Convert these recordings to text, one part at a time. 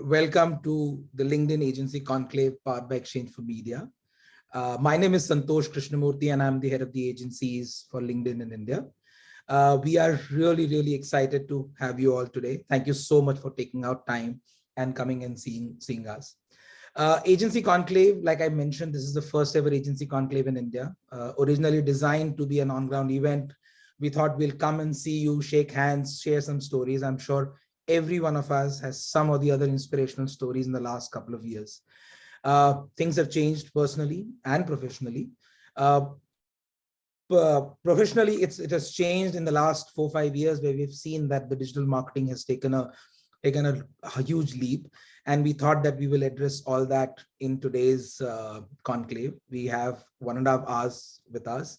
Welcome to the LinkedIn Agency Conclave powered by Exchange for Media. Uh, my name is Santosh Krishnamurthy and I'm the head of the agencies for LinkedIn in India. Uh, we are really, really excited to have you all today. Thank you so much for taking out time and coming and seeing, seeing us. Uh, agency Conclave, like I mentioned, this is the first ever agency conclave in India, uh, originally designed to be an on-ground event. We thought we'll come and see you, shake hands, share some stories. I'm sure every one of us has some or the other inspirational stories in the last couple of years. Uh, things have changed personally and professionally. Uh, professionally, it's, it has changed in the last four, five years where we've seen that the digital marketing has taken a, taken a, a huge leap. And we thought that we will address all that in today's uh, conclave. We have one and a half hours with us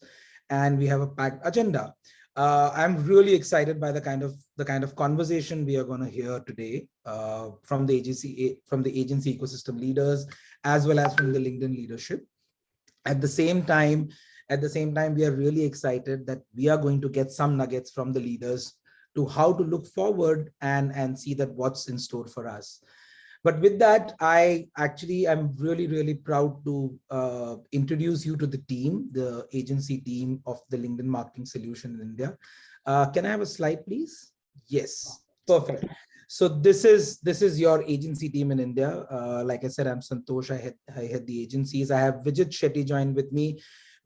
and we have a packed agenda. Uh, I'm really excited by the kind of the kind of conversation we are going to hear today uh, from the agency from the agency ecosystem leaders as well as from the LinkedIn leadership. At the same time, at the same time, we are really excited that we are going to get some nuggets from the leaders to how to look forward and and see that what's in store for us. But with that, I actually am really, really proud to uh, introduce you to the team, the agency team of the LinkedIn Marketing Solution in India. Uh, can I have a slide, please? Yes, perfect. So this is this is your agency team in India. Uh, like I said, I'm Santosh. I head, I head the agencies. I have Vijit Shetty joined with me.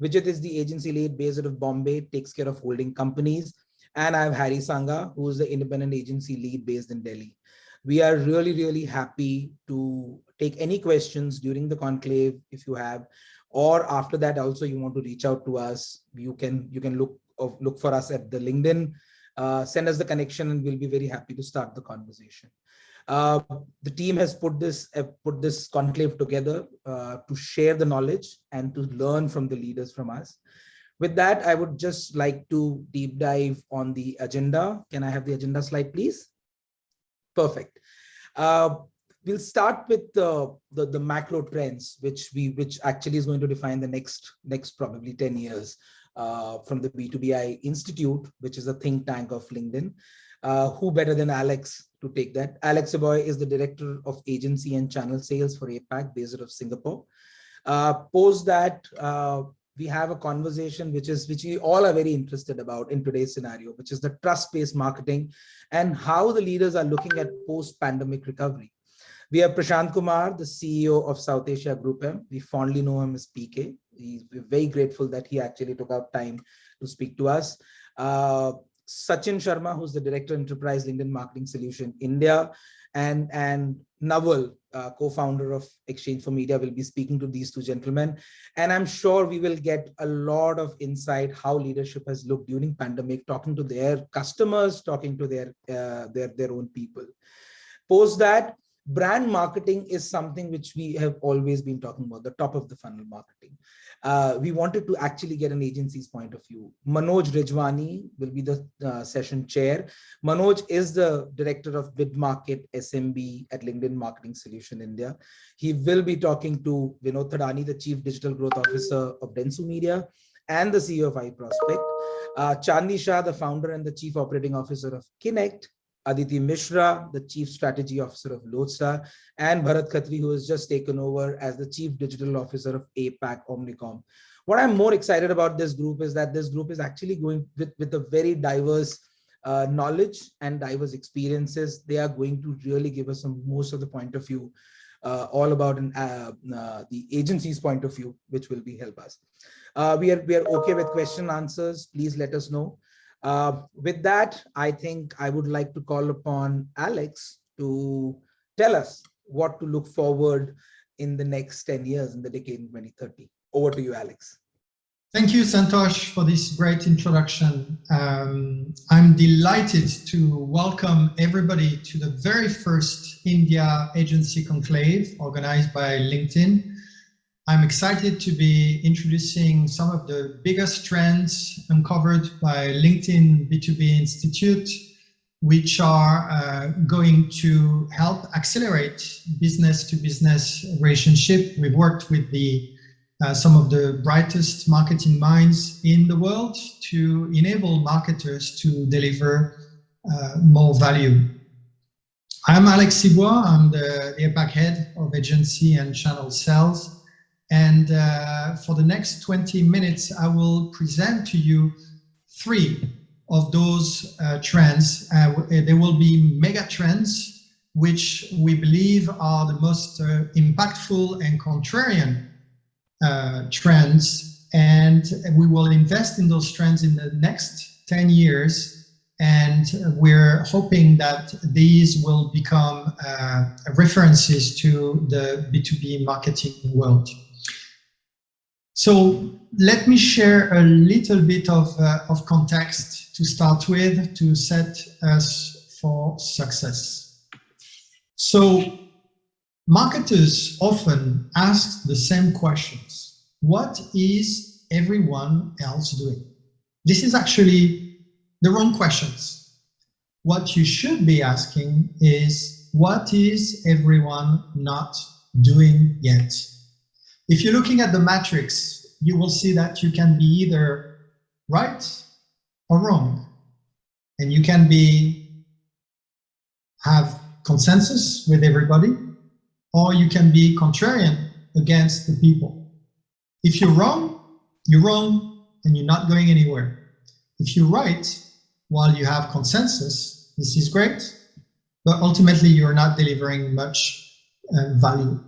Vijit is the agency lead based out of Bombay, takes care of holding companies. And I have Harry Sangha, who is the independent agency lead based in Delhi. We are really, really happy to take any questions during the conclave if you have, or after that also you want to reach out to us, you can you can look look for us at the LinkedIn, uh, send us the connection and we'll be very happy to start the conversation. Uh, the team has put this uh, put this conclave together uh, to share the knowledge and to learn from the leaders from us. With that, I would just like to deep dive on the agenda. Can I have the agenda slide, please? Perfect. Uh, we'll start with the, the, the macro trends, which we which actually is going to define the next next probably 10 years uh, from the B2BI Institute, which is a think tank of LinkedIn. Uh, who better than Alex to take that? Alex Aboy is the director of agency and channel sales for APAC based out of Singapore. Uh, post that, uh, we have a conversation which is which we all are very interested about in today's scenario, which is the trust-based marketing and how the leaders are looking at post-pandemic recovery. We have Prashant Kumar, the CEO of South Asia Group M. We fondly know him as PK. He's, very grateful that he actually took out time to speak to us. Uh, Sachin Sharma, who's the Director Enterprise LinkedIn Marketing Solution India, and, and Nawal, uh, co-founder of Exchange for Media, will be speaking to these two gentlemen. And I'm sure we will get a lot of insight how leadership has looked during pandemic, talking to their customers, talking to their, uh, their, their own people. Post that, brand marketing is something which we have always been talking about, the top of the funnel marketing. Uh, we wanted to actually get an agency's point of view. Manoj Rajwani will be the uh, session chair. Manoj is the director of mid market SMB at LinkedIn Marketing Solution India. He will be talking to Vinod Thadani, the Chief Digital Growth Officer of Dentsu Media and the CEO of iProspect. Uh, Chandni Shah, the founder and the Chief Operating Officer of Kinnect, Aditi Mishra, the Chief Strategy Officer of Lodestar, and Bharat Khatri, who has just taken over as the Chief Digital Officer of APAC Omnicom. What I'm more excited about this group is that this group is actually going with, with a very diverse uh, knowledge and diverse experiences. They are going to really give us some most of the point of view, uh, all about an, uh, uh the agency's point of view, which will be help us. Uh, we are we are okay with question answers. Please let us know. Uh, with that, I think I would like to call upon Alex to tell us what to look forward in the next 10 years in the decade in 2030. Over to you, Alex. Thank you, Santosh, for this great introduction. Um, I'm delighted to welcome everybody to the very first India Agency Conclave organized by LinkedIn. I'm excited to be introducing some of the biggest trends uncovered by LinkedIn B2B Institute, which are uh, going to help accelerate business-to-business -business relationship. We've worked with the uh, some of the brightest marketing minds in the world to enable marketers to deliver uh, more value. I'm Alex Sibois. I'm the, APAC head of agency and channel sales. And uh, for the next 20 minutes, I will present to you three of those uh, trends. Uh, there will be mega trends, which we believe are the most uh, impactful and contrarian uh, trends. And we will invest in those trends in the next 10 years and we're hoping that these will become uh, references to the B2B marketing world. So let me share a little bit of, uh, of context to start with to set us for success. So marketers often ask the same questions. What is everyone else doing? This is actually the wrong questions. What you should be asking is, what is everyone not doing yet? If you're looking at the matrix, you will see that you can be either right or wrong. And you can be have consensus with everybody, or you can be contrarian against the people. If you're wrong, you're wrong and you're not going anywhere. If you're right, while you have consensus, this is great, but ultimately you're not delivering much uh, value.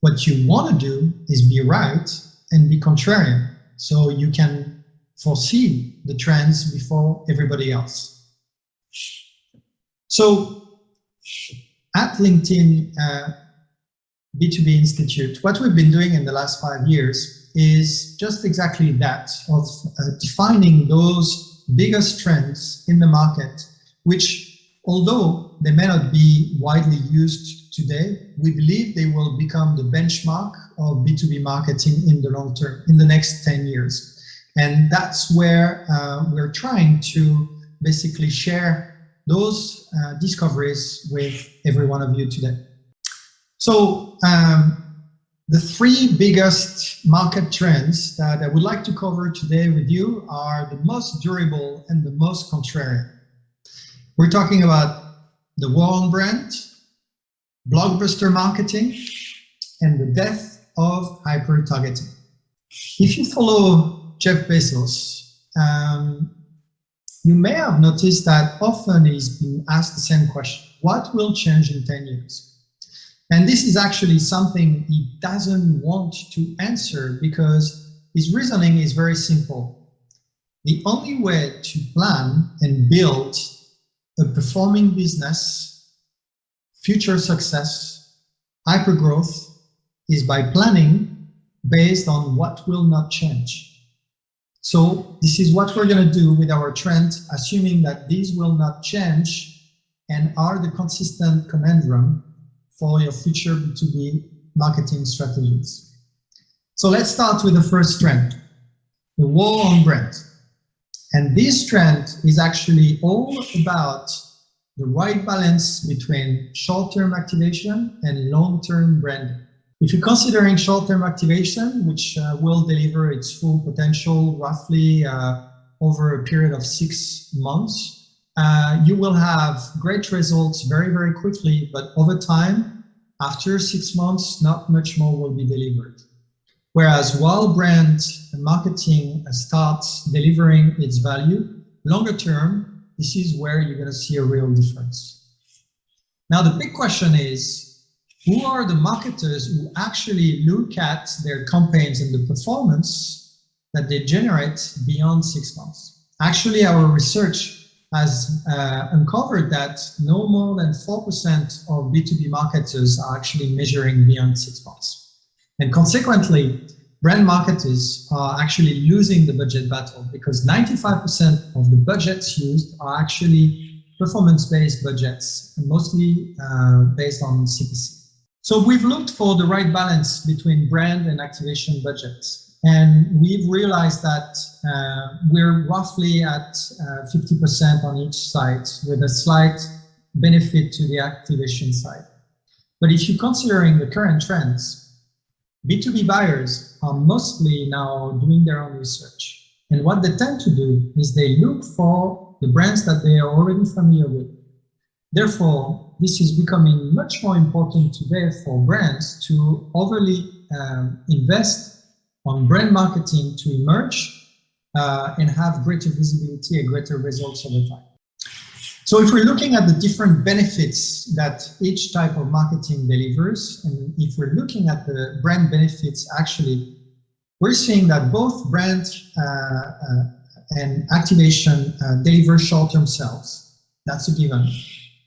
What you want to do is be right and be contrarian, so you can foresee the trends before everybody else. So at LinkedIn uh, B2B Institute, what we've been doing in the last five years is just exactly that, of uh, defining those biggest trends in the market, which although they may not be widely used today, we believe they will become the benchmark of B2B marketing in the long term, in the next 10 years. And that's where uh, we're trying to basically share those uh, discoveries with every one of you today. So um, the three biggest market trends that I would like to cover today with you are the most durable and the most contrarian. We're talking about the war on brand, blockbuster marketing, and the death of hyper-targeting. If you follow Jeff Bezos, um, you may have noticed that often he's been asked the same question, what will change in 10 years? And this is actually something he doesn't want to answer because his reasoning is very simple. The only way to plan and build a performing business, future success, hypergrowth is by planning based on what will not change. So this is what we're going to do with our trend, assuming that these will not change and are the consistent conundrum for your future B2B marketing strategies. So let's start with the first trend, the war on brand. And this trend is actually all about the right balance between short-term activation and long-term branding. If you're considering short-term activation, which uh, will deliver its full potential roughly uh, over a period of six months, uh, you will have great results very, very quickly, but over time, after six months, not much more will be delivered. Whereas while brand marketing starts delivering its value, longer term, this is where you're going to see a real difference. Now, the big question is, who are the marketers who actually look at their campaigns and the performance that they generate beyond six months? Actually, our research has uh, uncovered that no more than 4% of B2B marketers are actually measuring beyond six months. And consequently, brand marketers are actually losing the budget battle because 95% of the budgets used are actually performance-based budgets, mostly uh, based on CPC. So we've looked for the right balance between brand and activation budgets. And we've realized that uh, we're roughly at 50% uh, on each side with a slight benefit to the activation side. But if you're considering the current trends, B2B buyers are mostly now doing their own research. And what they tend to do is they look for the brands that they are already familiar with. Therefore, this is becoming much more important today for brands to overly um, invest on brand marketing to emerge uh, and have greater visibility and greater results over time. So if we're looking at the different benefits that each type of marketing delivers, and if we're looking at the brand benefits, actually, we're seeing that both brand uh, uh, and activation uh, deliver short-term sales. That's a given.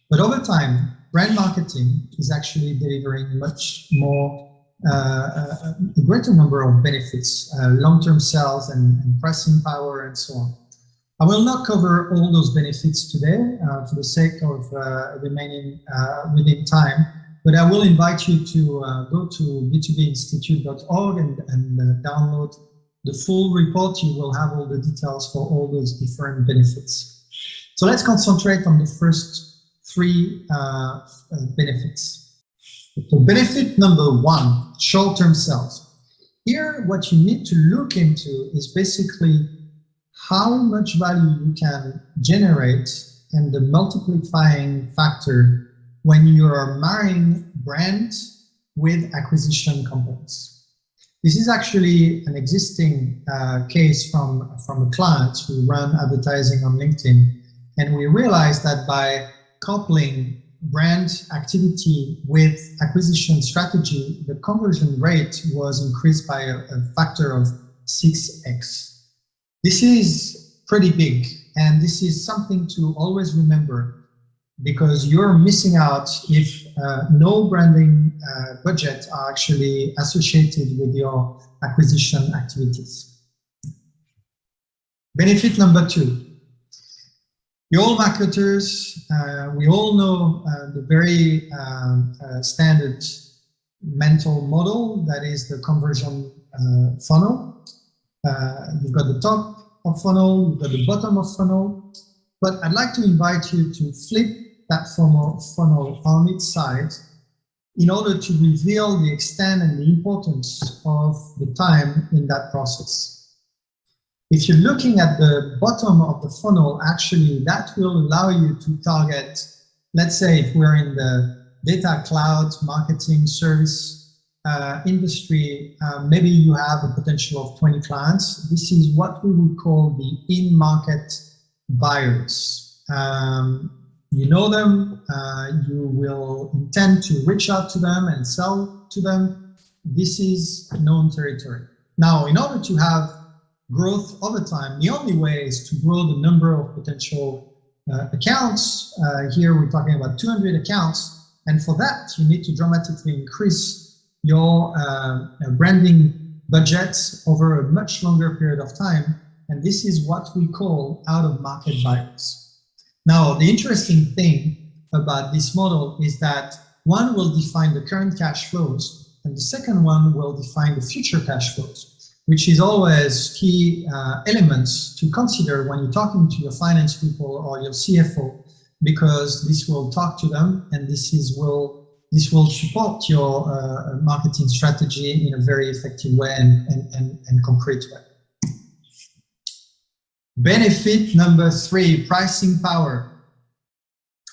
But over time, brand marketing is actually delivering much more uh, uh, a greater number of benefits, uh, long-term sales and, and, pricing power and so on. I will not cover all those benefits today uh, for the sake of uh, remaining uh, within time, but I will invite you to uh, go to b2binstitute.org and, and uh, download the full report. You will have all the details for all those different benefits. So let's concentrate on the first three benefits. So benefit number one, short-term sales. Here, what you need to look into is basically how much value you can generate and the multiplying factor when you are marrying brand with acquisition companies. This is actually an existing uh, case from, from a client who run advertising on LinkedIn. And we realized that by coupling brand activity with acquisition strategy, the conversion rate was increased by a, a factor of 6x. This is pretty big, and this is something to always remember because you're missing out if uh, no branding uh, budget are actually associated with your acquisition activities. Benefit number two, you all marketers, uh, we all know uh, the very um, uh, standard mental model that is the conversion uh, funnel. Uh, you've got the top of funnel, you've got the bottom of funnel, but I'd like to invite you to flip that funnel, funnel on its side in order to reveal the extent and the importance of the time in that process. If you're looking at the bottom of the funnel, actually that will allow you to target, let's say if we're in the data cloud marketing service uh, industry, uh, maybe you have a potential of 20 clients. This is what we would call the in-market buyers. Um, you know them, uh, you will intend to reach out to them and sell to them. This is known territory. Now, in order to have growth over time, the only way is to grow the number of potential uh, accounts. Uh, here we're talking about 200 accounts. And for that, you need to dramatically increase your uh, branding budgets over a much longer period of time. And this is what we call out-of-market buyers. Now, the interesting thing about this model is that one will define the current cash flows, and the second one will define the future cash flows which is always key uh, elements to consider when you're talking to your finance people or your CFO, because this will talk to them and this is will this will support your uh, marketing strategy in a very effective way and, and, and, and concrete way. Benefit number three, pricing power.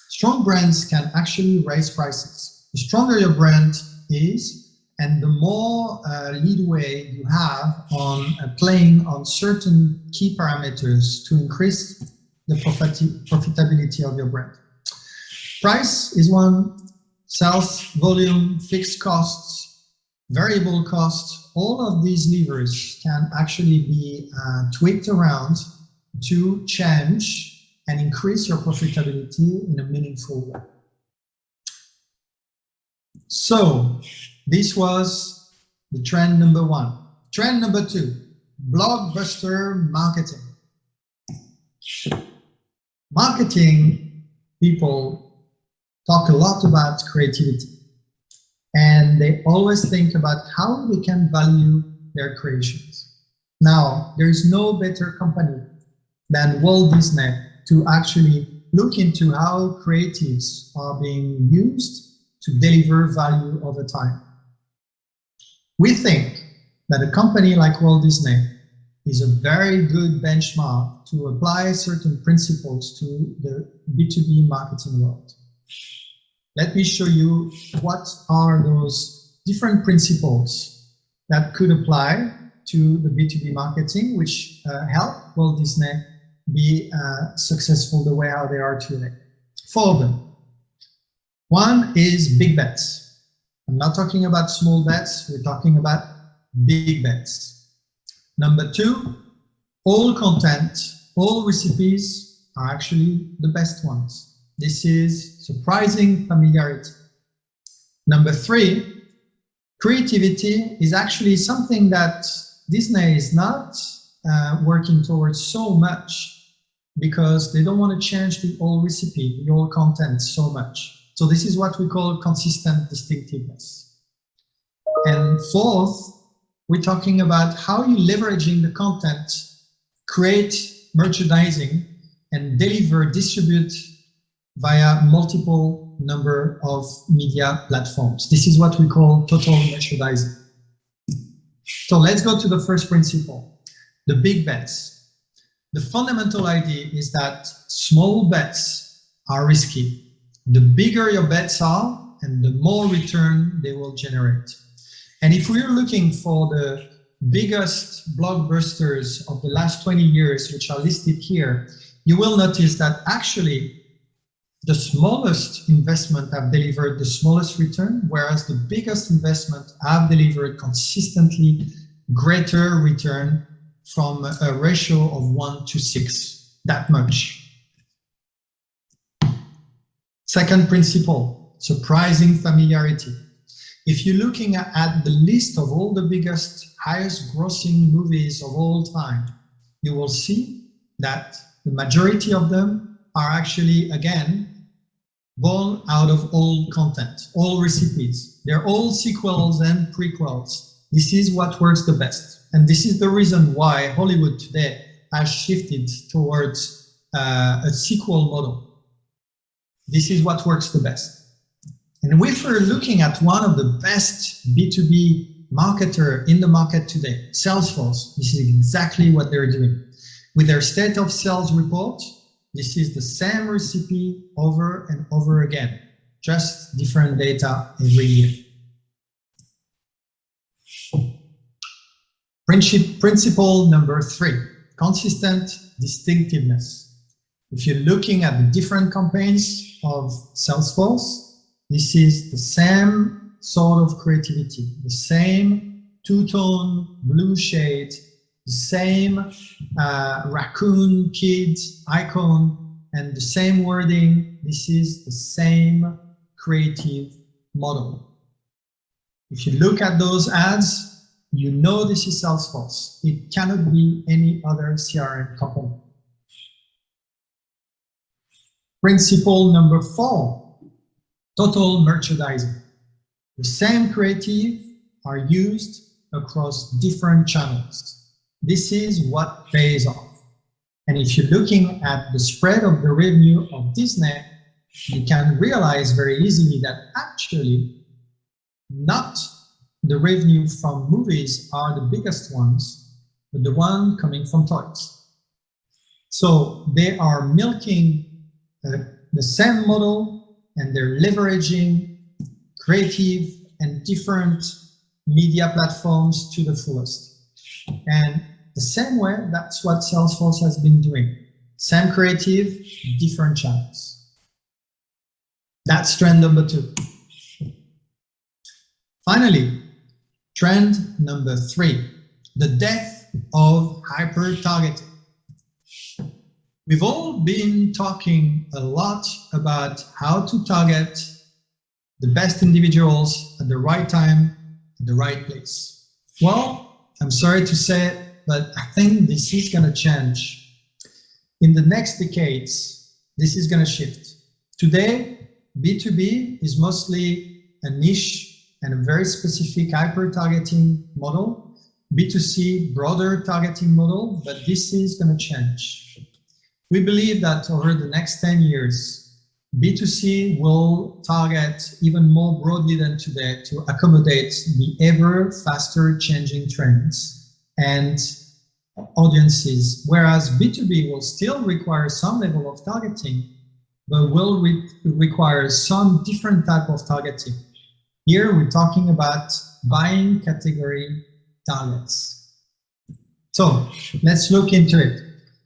Strong brands can actually raise prices. The stronger your brand is, and the more uh, leadway you have on uh, playing on certain key parameters to increase the profit profitability of your brand. Price is one, sales, volume, fixed costs, variable costs, all of these levers can actually be uh, tweaked around to change and increase your profitability in a meaningful way. So this was the trend number one. Trend number two, blockbuster marketing. Marketing people talk a lot about creativity and they always think about how they can value their creations. Now, there's no better company than Walt Disney to actually look into how creatives are being used to deliver value over time. We think that a company like Walt Disney is a very good benchmark to apply certain principles to the B2B marketing world. Let me show you what are those different principles that could apply to the B2B marketing, which uh, help Walt Disney be uh, successful the way how they are today. Four of them. One is big bets. I'm not talking about small bets, we're talking about big bets. Number two, all content, all recipes are actually the best ones. This is surprising familiarity. Number three, creativity is actually something that Disney is not uh, working towards so much because they don't want to change the old recipe, the old content so much. So this is what we call consistent distinctiveness. And fourth, we're talking about how you leveraging the content, create merchandising, and deliver, distribute via multiple number of media platforms. This is what we call total merchandising. So let's go to the first principle, the big bets. The fundamental idea is that small bets are risky the bigger your bets are and the more return they will generate. And if we're looking for the biggest blockbusters of the last 20 years, which are listed here, you will notice that actually the smallest investment have delivered the smallest return, whereas the biggest investment have delivered consistently greater return from a ratio of one to six, that much. Second principle, surprising familiarity. If you're looking at the list of all the biggest, highest grossing movies of all time, you will see that the majority of them are actually, again, born out of all content, all recipes. They're all sequels and prequels. This is what works the best. And this is the reason why Hollywood today has shifted towards uh, a sequel model. This is what works the best. And if we're looking at one of the best B2B marketer in the market today, Salesforce, this is exactly what they're doing. With their state of sales report, this is the same recipe over and over again, just different data every year. Principle number three, consistent distinctiveness. If you're looking at the different campaigns of Salesforce, this is the same sort of creativity, the same two-tone blue shade, same uh, raccoon kids icon, and the same wording. This is the same creative model. If you look at those ads, you know this is Salesforce. It cannot be any other CRM company. Principle number four, total merchandising. The same creative are used across different channels. This is what pays off. And if you're looking at the spread of the revenue of Disney, you can realize very easily that actually not the revenue from movies are the biggest ones, but the one coming from toys. So they are milking uh, the same model and they're leveraging creative and different media platforms to the fullest. And the same way, that's what Salesforce has been doing. Same creative, different channels. That's trend number two. Finally, trend number three, the death of hyper-targeting. We've all been talking a lot about how to target the best individuals at the right time, at the right place. Well, I'm sorry to say but I think this is going to change. In the next decades, this is going to shift. Today, B2B is mostly a niche and a very specific hyper-targeting model. B2C, broader targeting model, but this is going to change. We believe that over the next 10 years, B2C will target even more broadly than today to accommodate the ever faster changing trends and audiences, whereas B2B will still require some level of targeting, but will re require some different type of targeting. Here we're talking about buying category targets. So let's look into it.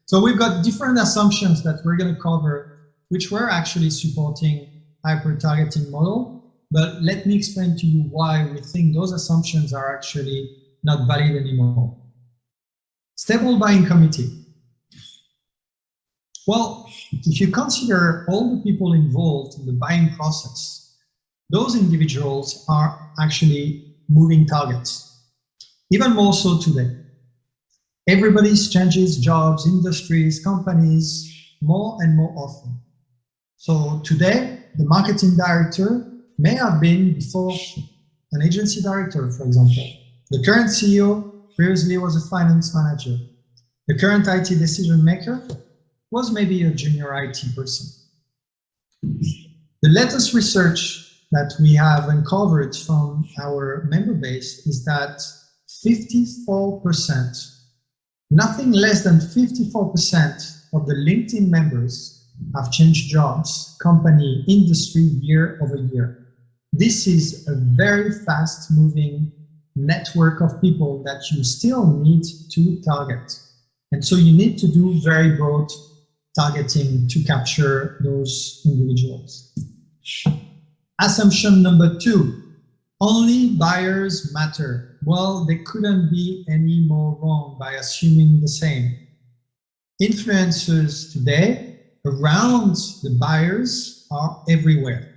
So we've got different assumptions that we're going to cover, which we're actually supporting hyper-targeting model. But let me explain to you why we think those assumptions are actually not valid anymore. Stable buying committee. Well, if you consider all the people involved in the buying process, those individuals are actually moving targets, even more so today. Everybody changes jobs, industries, companies more and more often. So today, the marketing director may have been before an agency director, for example. The current CEO previously was a finance manager. The current IT decision maker was maybe a junior IT person. The latest research that we have uncovered from our member base is that 54%, nothing less than 54% of the LinkedIn members have changed jobs, company, industry year over year. This is a very fast moving network of people that you still need to target. And so you need to do very broad targeting to capture those individuals. Assumption number two, only buyers matter. Well, they couldn't be any more wrong by assuming the same. Influencers today around the buyers are everywhere.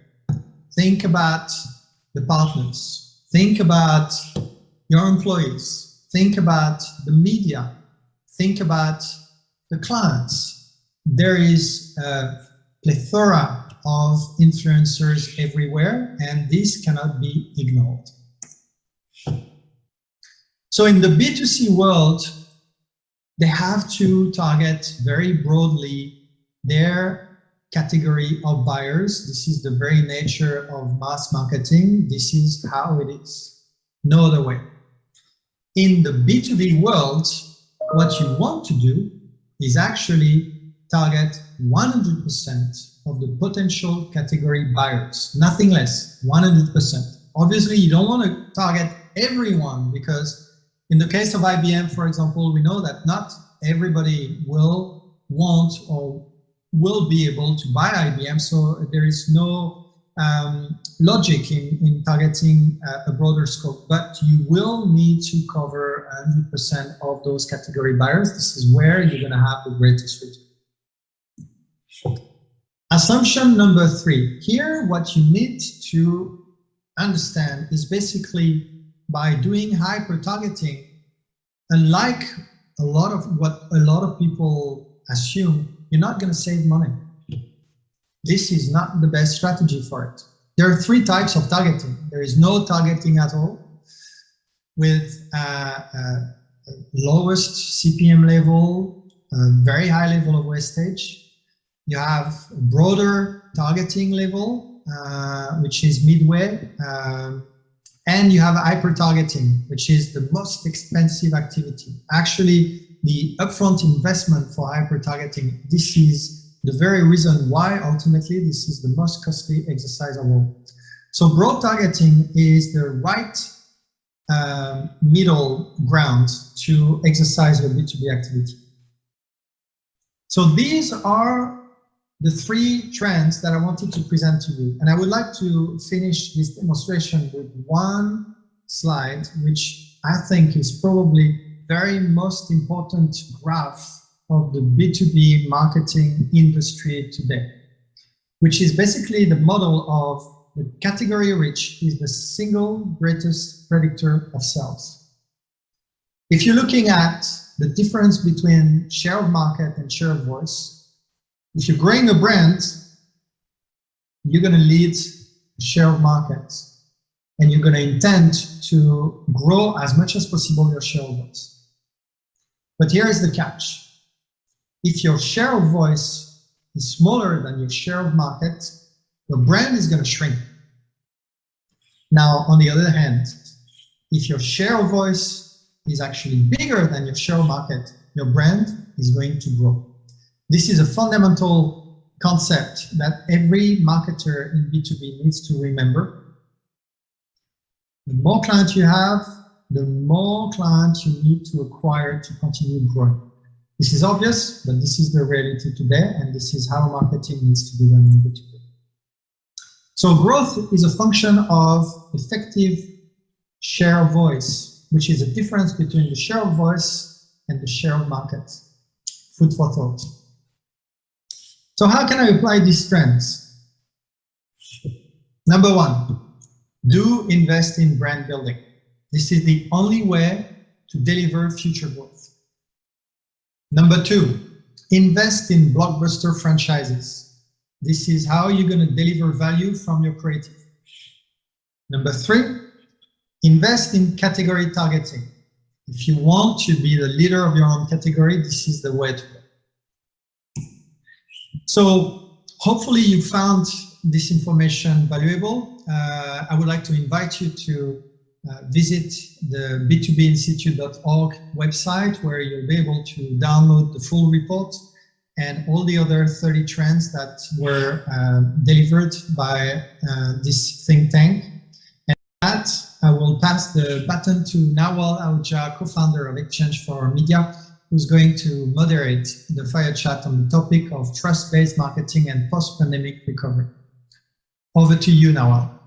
Think about the partners. Think about your employees. Think about the media. Think about the clients. There is a plethora of influencers everywhere, and this cannot be ignored. So in the B2C world, they have to target very broadly their category of buyers. This is the very nature of mass marketing. This is how it is. No other way. In the B2B world, what you want to do is actually target 100% of the potential category buyers, nothing less, 100%. Obviously, you don't want to target everyone because in the case of IBM, for example, we know that not everybody will want or will be able to buy IBM, so there is no um, logic in, in targeting uh, a broader scope, but you will need to cover 100% of those category buyers. This is where you're going to have the greatest return. Assumption number three. Here, what you need to understand is basically by doing hyper-targeting, unlike a lot of what a lot of people assume, you're not going to save money. This is not the best strategy for it. There are three types of targeting. There is no targeting at all with uh, uh, lowest CPM level, very high level of wastage, you have broader targeting level, uh, which is midway, um, and you have hyper-targeting, which is the most expensive activity. Actually, the upfront investment for hyper-targeting, this is the very reason why ultimately this is the most costly exercise of all. So broad targeting is the right um, middle ground to exercise your B2B activity. So these are the three trends that I wanted to present to you. And I would like to finish this demonstration with one slide, which I think is probably very most important graph of the B2B marketing industry today, which is basically the model of the category reach is the single greatest predictor of sales. If you're looking at the difference between share of market and share of voice, if you're growing a brand, you're going to lead share of market and you're going to intend to grow as much as possible your share of voice. But here is the catch. If your share of voice is smaller than your share of market, your brand is going to shrink. Now, on the other hand, if your share of voice is actually bigger than your share of market, your brand is going to grow. This is a fundamental concept that every marketer in B2B needs to remember. The more clients you have, the more clients you need to acquire to continue growing. This is obvious, but this is the reality today, and this is how marketing needs to be done in B2B. So growth is a function of effective share of voice, which is a difference between the share of voice and the share of market. Food for thought. So how can I apply these trends? Number one, do invest in brand building. This is the only way to deliver future growth. Number two, invest in blockbuster franchises. This is how you're going to deliver value from your creative. Number three, invest in category targeting. If you want to be the leader of your own category, this is the way to go. So hopefully you found this information valuable. Uh, I would like to invite you to uh, visit the b2binstitute.org website where you'll be able to download the full report and all the other 30 trends that were uh, delivered by uh, this think tank. And that, I will pass the baton to Nawal Ahuja, co-founder of Exchange for Media, who's going to moderate the fire chat on the topic of trust-based marketing and post-pandemic recovery. Over to you, Nawal.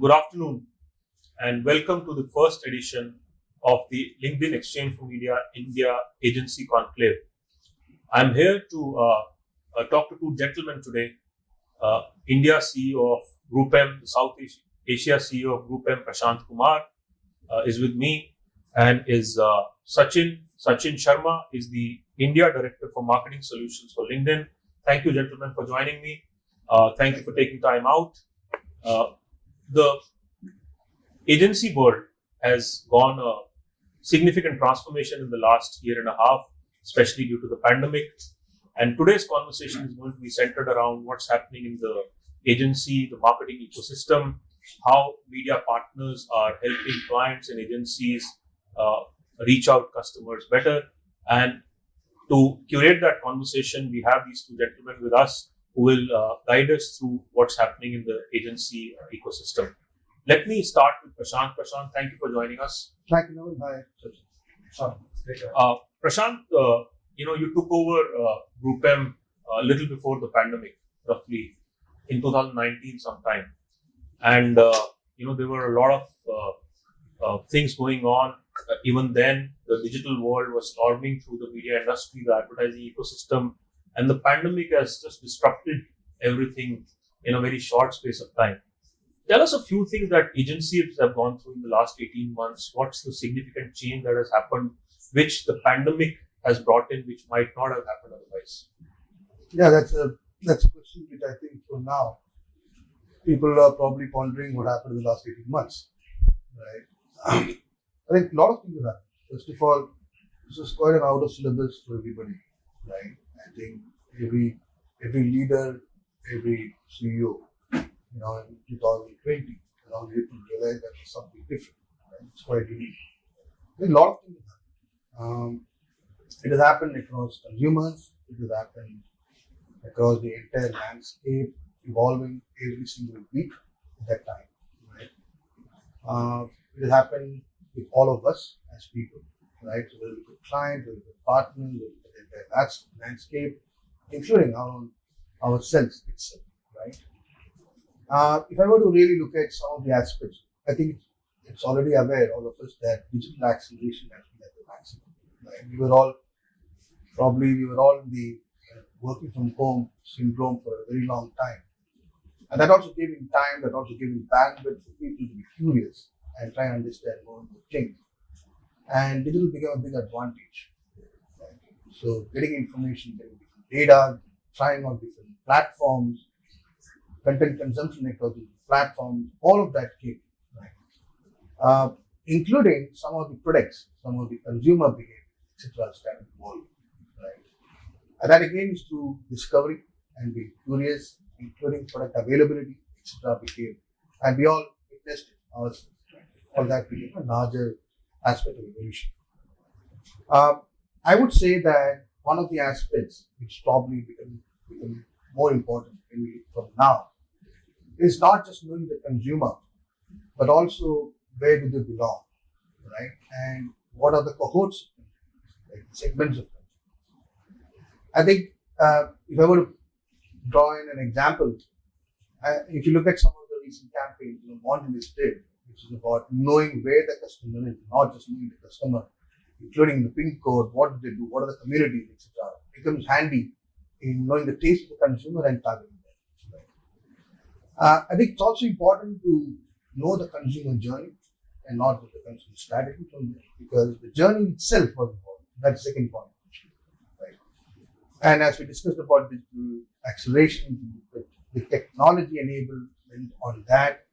Good afternoon and welcome to the first edition of the LinkedIn Exchange for Media India Agency Conclave. I'm here to uh, uh, talk to two gentlemen today. Uh, India CEO of GroupM, the South Asia CEO of GroupM, Prashant Kumar, uh, is with me, and is uh, Sachin Sachin Sharma is the India Director for Marketing Solutions for LinkedIn. Thank you, gentlemen, for joining me. Uh, thank you for taking time out. the agency world has gone a significant transformation in the last year and a half, especially due to the pandemic. And today's conversation is going to be centered around what's happening in the agency, the marketing ecosystem, how media partners are helping clients and agencies uh, reach out customers better. And to curate that conversation, we have these two gentlemen with us who will uh, guide us through what's happening in the agency ecosystem. Let me start with Prashant. Prashant, thank you for joining us. Thank you, Nawal. Hi. Uh, Prashant, uh, you know, you took over uh, GroupM a little before the pandemic, roughly in 2019 sometime. And, uh, you know, there were a lot of uh, uh, things going on. Uh, even then, the digital world was storming through the media industry, the advertising ecosystem, and the pandemic has just disrupted everything in a very short space of time. Tell us a few things that agencies have gone through in the last 18 months. What's the significant change that has happened, which the pandemic has brought in, which might not have happened otherwise? Yeah, that's a that's a question which I think for now people are probably pondering what happened in the last 18 months. Right. I think a lot of things have happened. First of all, this is quite an out of syllabus for everybody. Right. I think every every leader, every CEO you know, in 2020, around April, realized that was something different. Right? It's quite unique. a lot of things. Um, it has happened across consumers, it has happened across the entire landscape, evolving every single week at that time. Right? Uh, it has happened with all of us as people, right? So whether with clients, whether with partners, whether the entire landscape, including our own ourselves itself, right? Uh, if I were to really look at some of the aspects, I think it's already aware, all of us, that digital acceleration has been at the maximum. Right? We were all, probably, we were all in the working from home syndrome for a very long time. And that also gave him time, that also gave him bandwidth for people to be curious and try and understand more and more things. And digital became a big advantage. Right? So getting information, getting data, trying on different platforms, content consumption ecology, platforms, all of that came, right? Uh, including some of the products, some of the consumer behavior, etc. started evolving, right? And that again is through discovery and being curious, including product availability, etc. became, and we all witnessed it ourselves. All that became a larger aspect of evolution. Uh, I would say that one of the aspects which probably became, became more important from now is not just knowing the consumer, but also where do they belong, right? And what are the cohorts, like segments of them. I think uh, if I were to draw in an example, uh, if you look at some of the recent campaigns, you know, Mondelez did, which is about knowing where the customer is, not just knowing the customer, including the pin code, what do they do, what are the communities, etc. becomes handy in knowing the taste of the consumer and them. Uh, I think it's also important to know the consumer journey and not the consumer strategy from there, because the journey itself was important. That's the second point. Right. And as we discussed about digital acceleration, the, the technology enablement on that,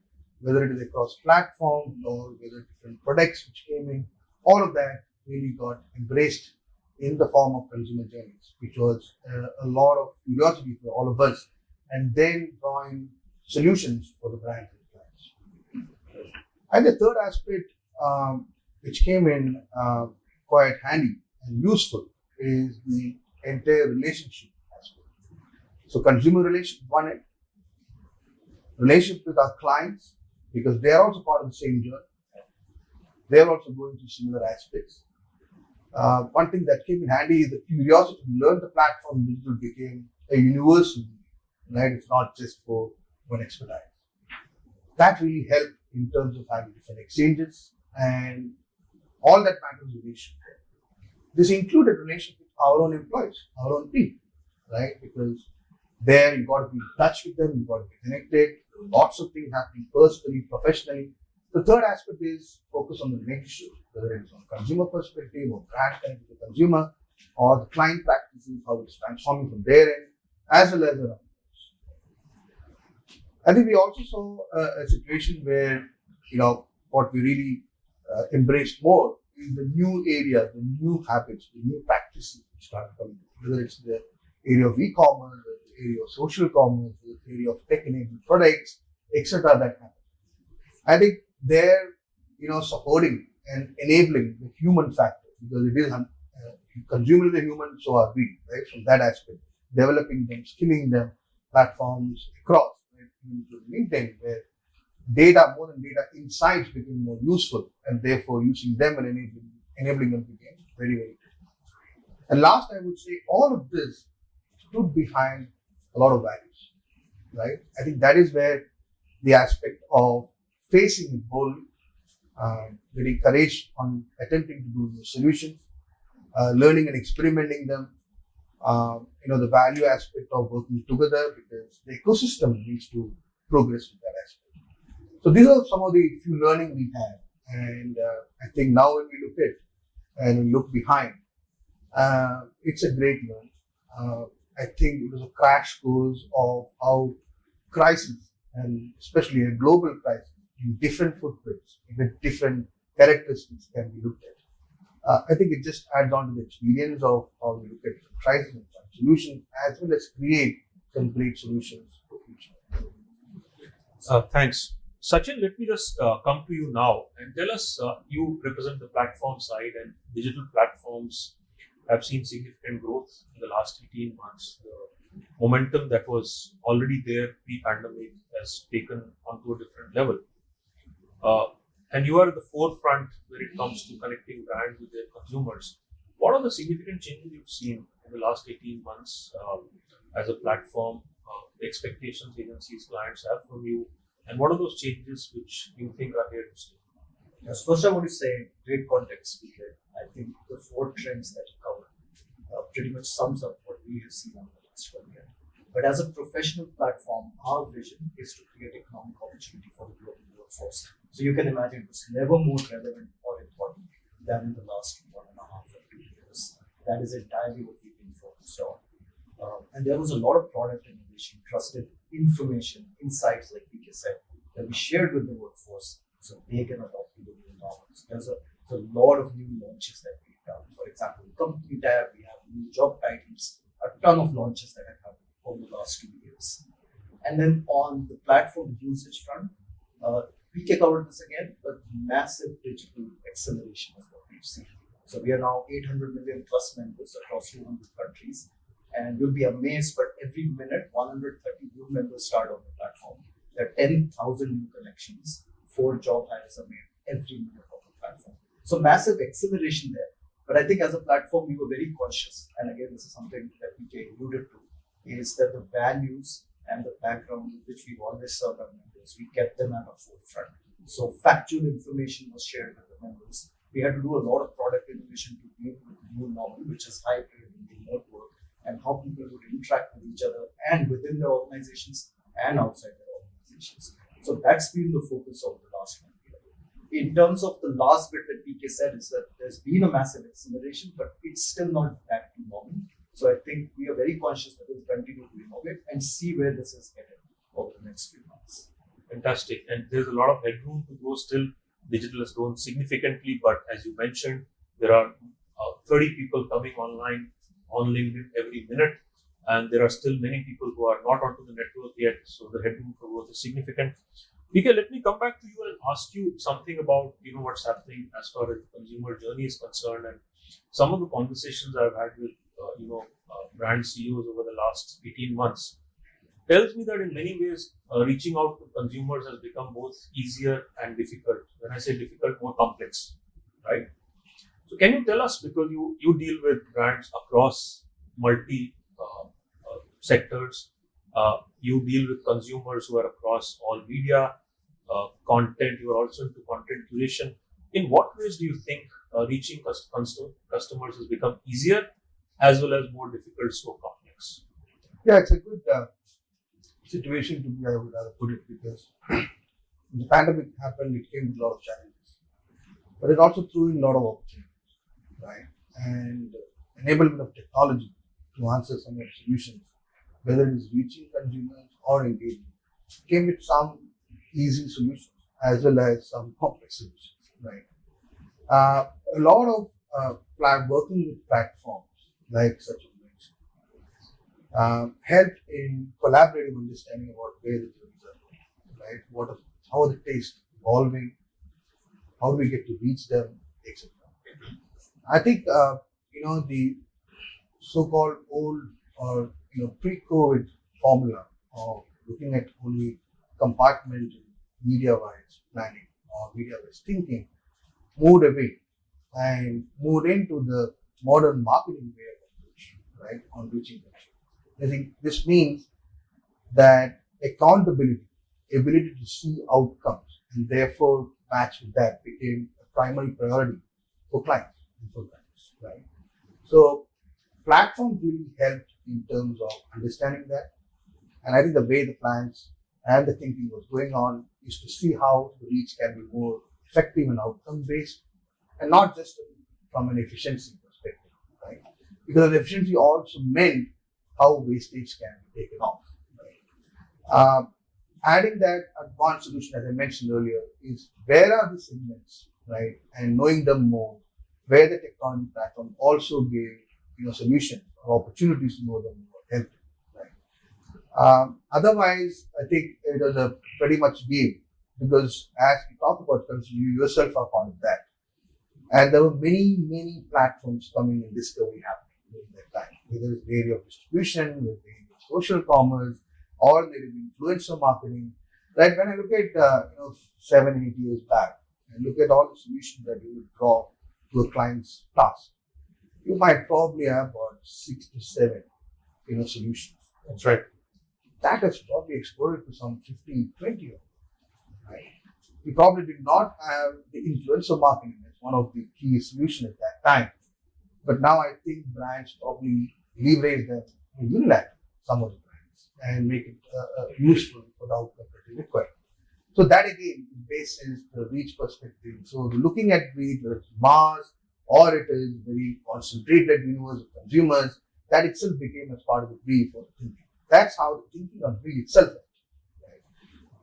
whether it is across platforms or whether different products which came in, all of that really got embraced in the form of consumer journeys, which was uh, a lot of curiosity for all of us, and then drawing solutions for the brands and clients. And the third aspect, um, which came in uh, quite handy and useful, is the entire relationship aspect. So, consumer relations, one end, relationship with our clients, because they are also part of the same journey. They are also going through similar aspects. Uh, one thing that came in handy is the curiosity to learn the platform digital became a universal, right? It's not just for one expertise. That really helped in terms of having different exchanges and all that matters relationship. This included relationship with our own employees, our own team, right? Because there you got to be in touch with them, you got to be connected, lots of things happening personally, professionally. The third aspect is focus on the relationship, whether it's on consumer perspective or brand connect to consumer or the client practices, how it's transforming from their end, as well as. I think we also saw a, situation where, you know, what we really uh, embraced more is the new areas, the new habits, the new practices which started coming, whether it's the area of e-commerce, the area of social commerce, the area of tech-enabled products, etc. That happen. I think they're, you know, supporting and enabling the human factor because it is uh, consumer is a human, so are we, right? From that aspect, developing them, skilling them, platforms across, LinkedIn, where data, more than data, insights became more useful, and therefore using them and enabling, enabling them became very, very And last, I would say all of this stood behind a lot of values, right? I think that is where the aspect of facing it boldly, uh, getting courage on attempting to do new solutions, uh, learning and experimenting them, uh, you know, the value aspect of working together because the ecosystem needs to progress with that aspect. So these are some of the few learning we had. And uh, I think now when we look at and we look behind, uh, it's a great learn. Uh, I think it was a crash course of how crisis and especially a global crisis in different footprints with different characteristics can be looked at. Uh, I think it just adds on to the experience of how we look at crisis and solutions as well as create some great solutions for future. Uh, thanks. Sachin, let me just uh, come to you now and tell us uh, you represent the platform side and digital platforms have seen significant growth in the last 18 months. The momentum that was already there pre-pandemic has taken onto a different level. And you are at the forefront when it comes to connecting brands with their consumers. What are the significant changes you've seen in the last 18 months um, as a platform, uh, the expectations agencies, clients have from you, and what are those changes which you think are here to stay? Yes, first I want to say great context because I think the four trends that you covered uh, pretty much sums up what we have seen over the last one year. But as a professional platform, our vision is to create economic opportunity for the global workforce. So you can imagine it was never more relevant or important than in the last one and a half years. That is entirely what we've been focused on. Uh, and there was a lot of product innovation, trusted information, insights, like PK said, that we shared with the workforce so they can adopt the new norms. There's a, a lot of new launches that we've done. For example, company tab, we have new job titles, a ton of launches that have happened over the last two years. And then on the platform usage front, uh, PK covered this again, but massive digital acceleration is what we've seen. So we are now 800 million plus members across 200 countries. And you'll be amazed, but every minute, 130 new members start on the platform. There are 10,000 new connections, four job hires are made every minute on the platform. So massive acceleration there. But I think as a platform, we were very conscious. And again, this is something that PK alluded to, is that the values and the background which we've always served our members, we kept them at the forefront. So factual information was shared with the members. We had to do a lot of product innovation to with the new normal, which is hybrid and remote work, and how people would interact with each other and within their organizations and outside their organizations. So that's been the focus of the last one year. In terms of the last bit that PK said is that there's been a massive acceleration, but it's still not back to normal. So I think we are very conscious that we'll continue to innovate and see where this is headed over the next few months. Fantastic. And there's a lot of headroom to grow still. Digital has grown significantly, but as you mentioned, there are uh, 30 people coming online on LinkedIn every minute, and there are still many people who are not onto the network yet. So the headroom for growth is significant. PK, let me come back to you and ask you something about you know what's happening as far as the consumer journey is concerned, and some of the conversations I've had with you know uh, brand CEOs over the last 18 months tells me that in many ways uh, reaching out to consumers has become both easier and difficult. When I say difficult, more complex, right? So can you tell us because you you deal with brands across multi uh, uh, sectors, uh, you deal with consumers who are across all media, uh, content. You are also into content curation. In what ways do you think uh, reaching cust- custom- customers has become easier as well as more difficult, so complex? Yeah, it's a good uh, situation to be, I would rather put it, because the pandemic happened, it came with a lot of challenges. But it also threw in a lot of opportunities, right? And enablement of technology to answer some of the solutions, whether it is reaching consumers or engaging, came with some easy solutions as well as some complex solutions, right? Uh, a lot of uh, working with platforms like Sachin mentioned, um, helped in collaborative understanding about where the journeys are going, right? What how are the tastes evolving? How do we get to reach them, etc. I think uh, you know the so-called old or you know pre-COVID formula of looking at only compartment media-wise planning or media-wise thinking moved away and moved into the modern marketing approach, right, on reaching consumers. I think this means that accountability, ability to see outcomes, and therefore match with that became a primary priority for clients and for brands, right? So platforms really helped in terms of understanding that. And I think the way the plans and the thinking was going on is to see how the reach can be more effective and outcome based and not just from an efficiency Because efficiency also meant how wastage can be taken off. Um, adding that advanced solution, as I mentioned earlier, is where are the segments, right? And knowing them more, where the technology platform also gave you know solutions or opportunities to know them more, helped, right? Um, otherwise, I think it was a pretty much game because as we talk about you yourself are part of that. And there were many, many platforms coming in discovery happening during that time, whether it's the area of distribution, whether the area of social commerce, or there is influencer marketing. Right? When I look at uh, you know seven, eight years back, and look at all the solutions that you would draw to a client's task, you might probably have about six to seven, you know, solutions. That's right. That has probably exploded to some 15, 20 of them. Right? We probably did not have the influencer marketing as one of the key solutions at that time. But now I think brands probably leverage them in Unilag, some of the brands, and make it uh, uh, useful for the outcome that they require. So that again bases the reach perspective. So looking at reach, whether it's mass or it is very concentrated universe of consumers, that itself became as part of the brief or the thinking. That's how the thinking on reach itself. Right?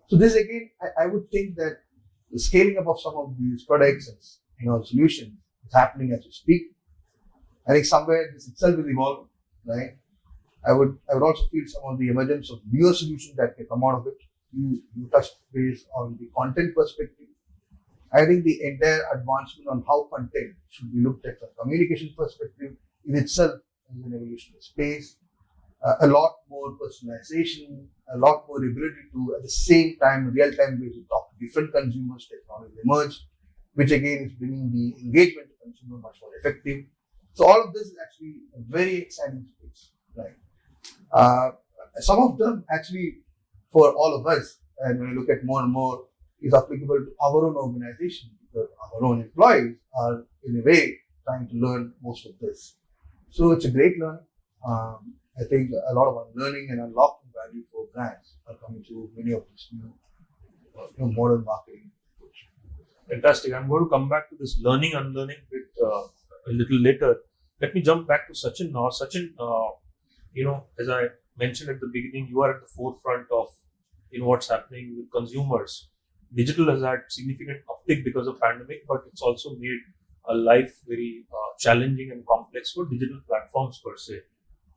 So this again, I, I would think that the scaling up of some of these products and you know solutions is happening as we speak. I think somewhere this itself will evolve, right? I would I would also feel some of the emergence of newer solutions that can come out of it. You you touched base on the content perspective. I think the entire advancement on how content should be looked at from communication perspective in itself is an evolutionary space. uh, a lot more personalization, a lot more ability to, at the same time, real-time basis, talk to different consumers, technology emerged, which again is bringing the engagement to consumer much more effective. So all of this is actually very exciting space, right? Uh, some of them actually for all of us, and when you look at more and more, is applicable to our own organization because our own employees are in a way trying to learn most of this. So it's a great learning. Um, I think a lot of learning and unlocking value for brands are coming through many of these new, uh, know, modern marketing. Fantastic. I'm going to come back to this learning unlearning bit uh, a little later. Let me jump back to Sachin now. Sachin, uh, you know, as I mentioned at the beginning, you are at the forefront of you know what's happening with consumers. Digital has had significant uptick because of pandemic, but it's also made a life very uh, challenging and complex for digital platforms per se.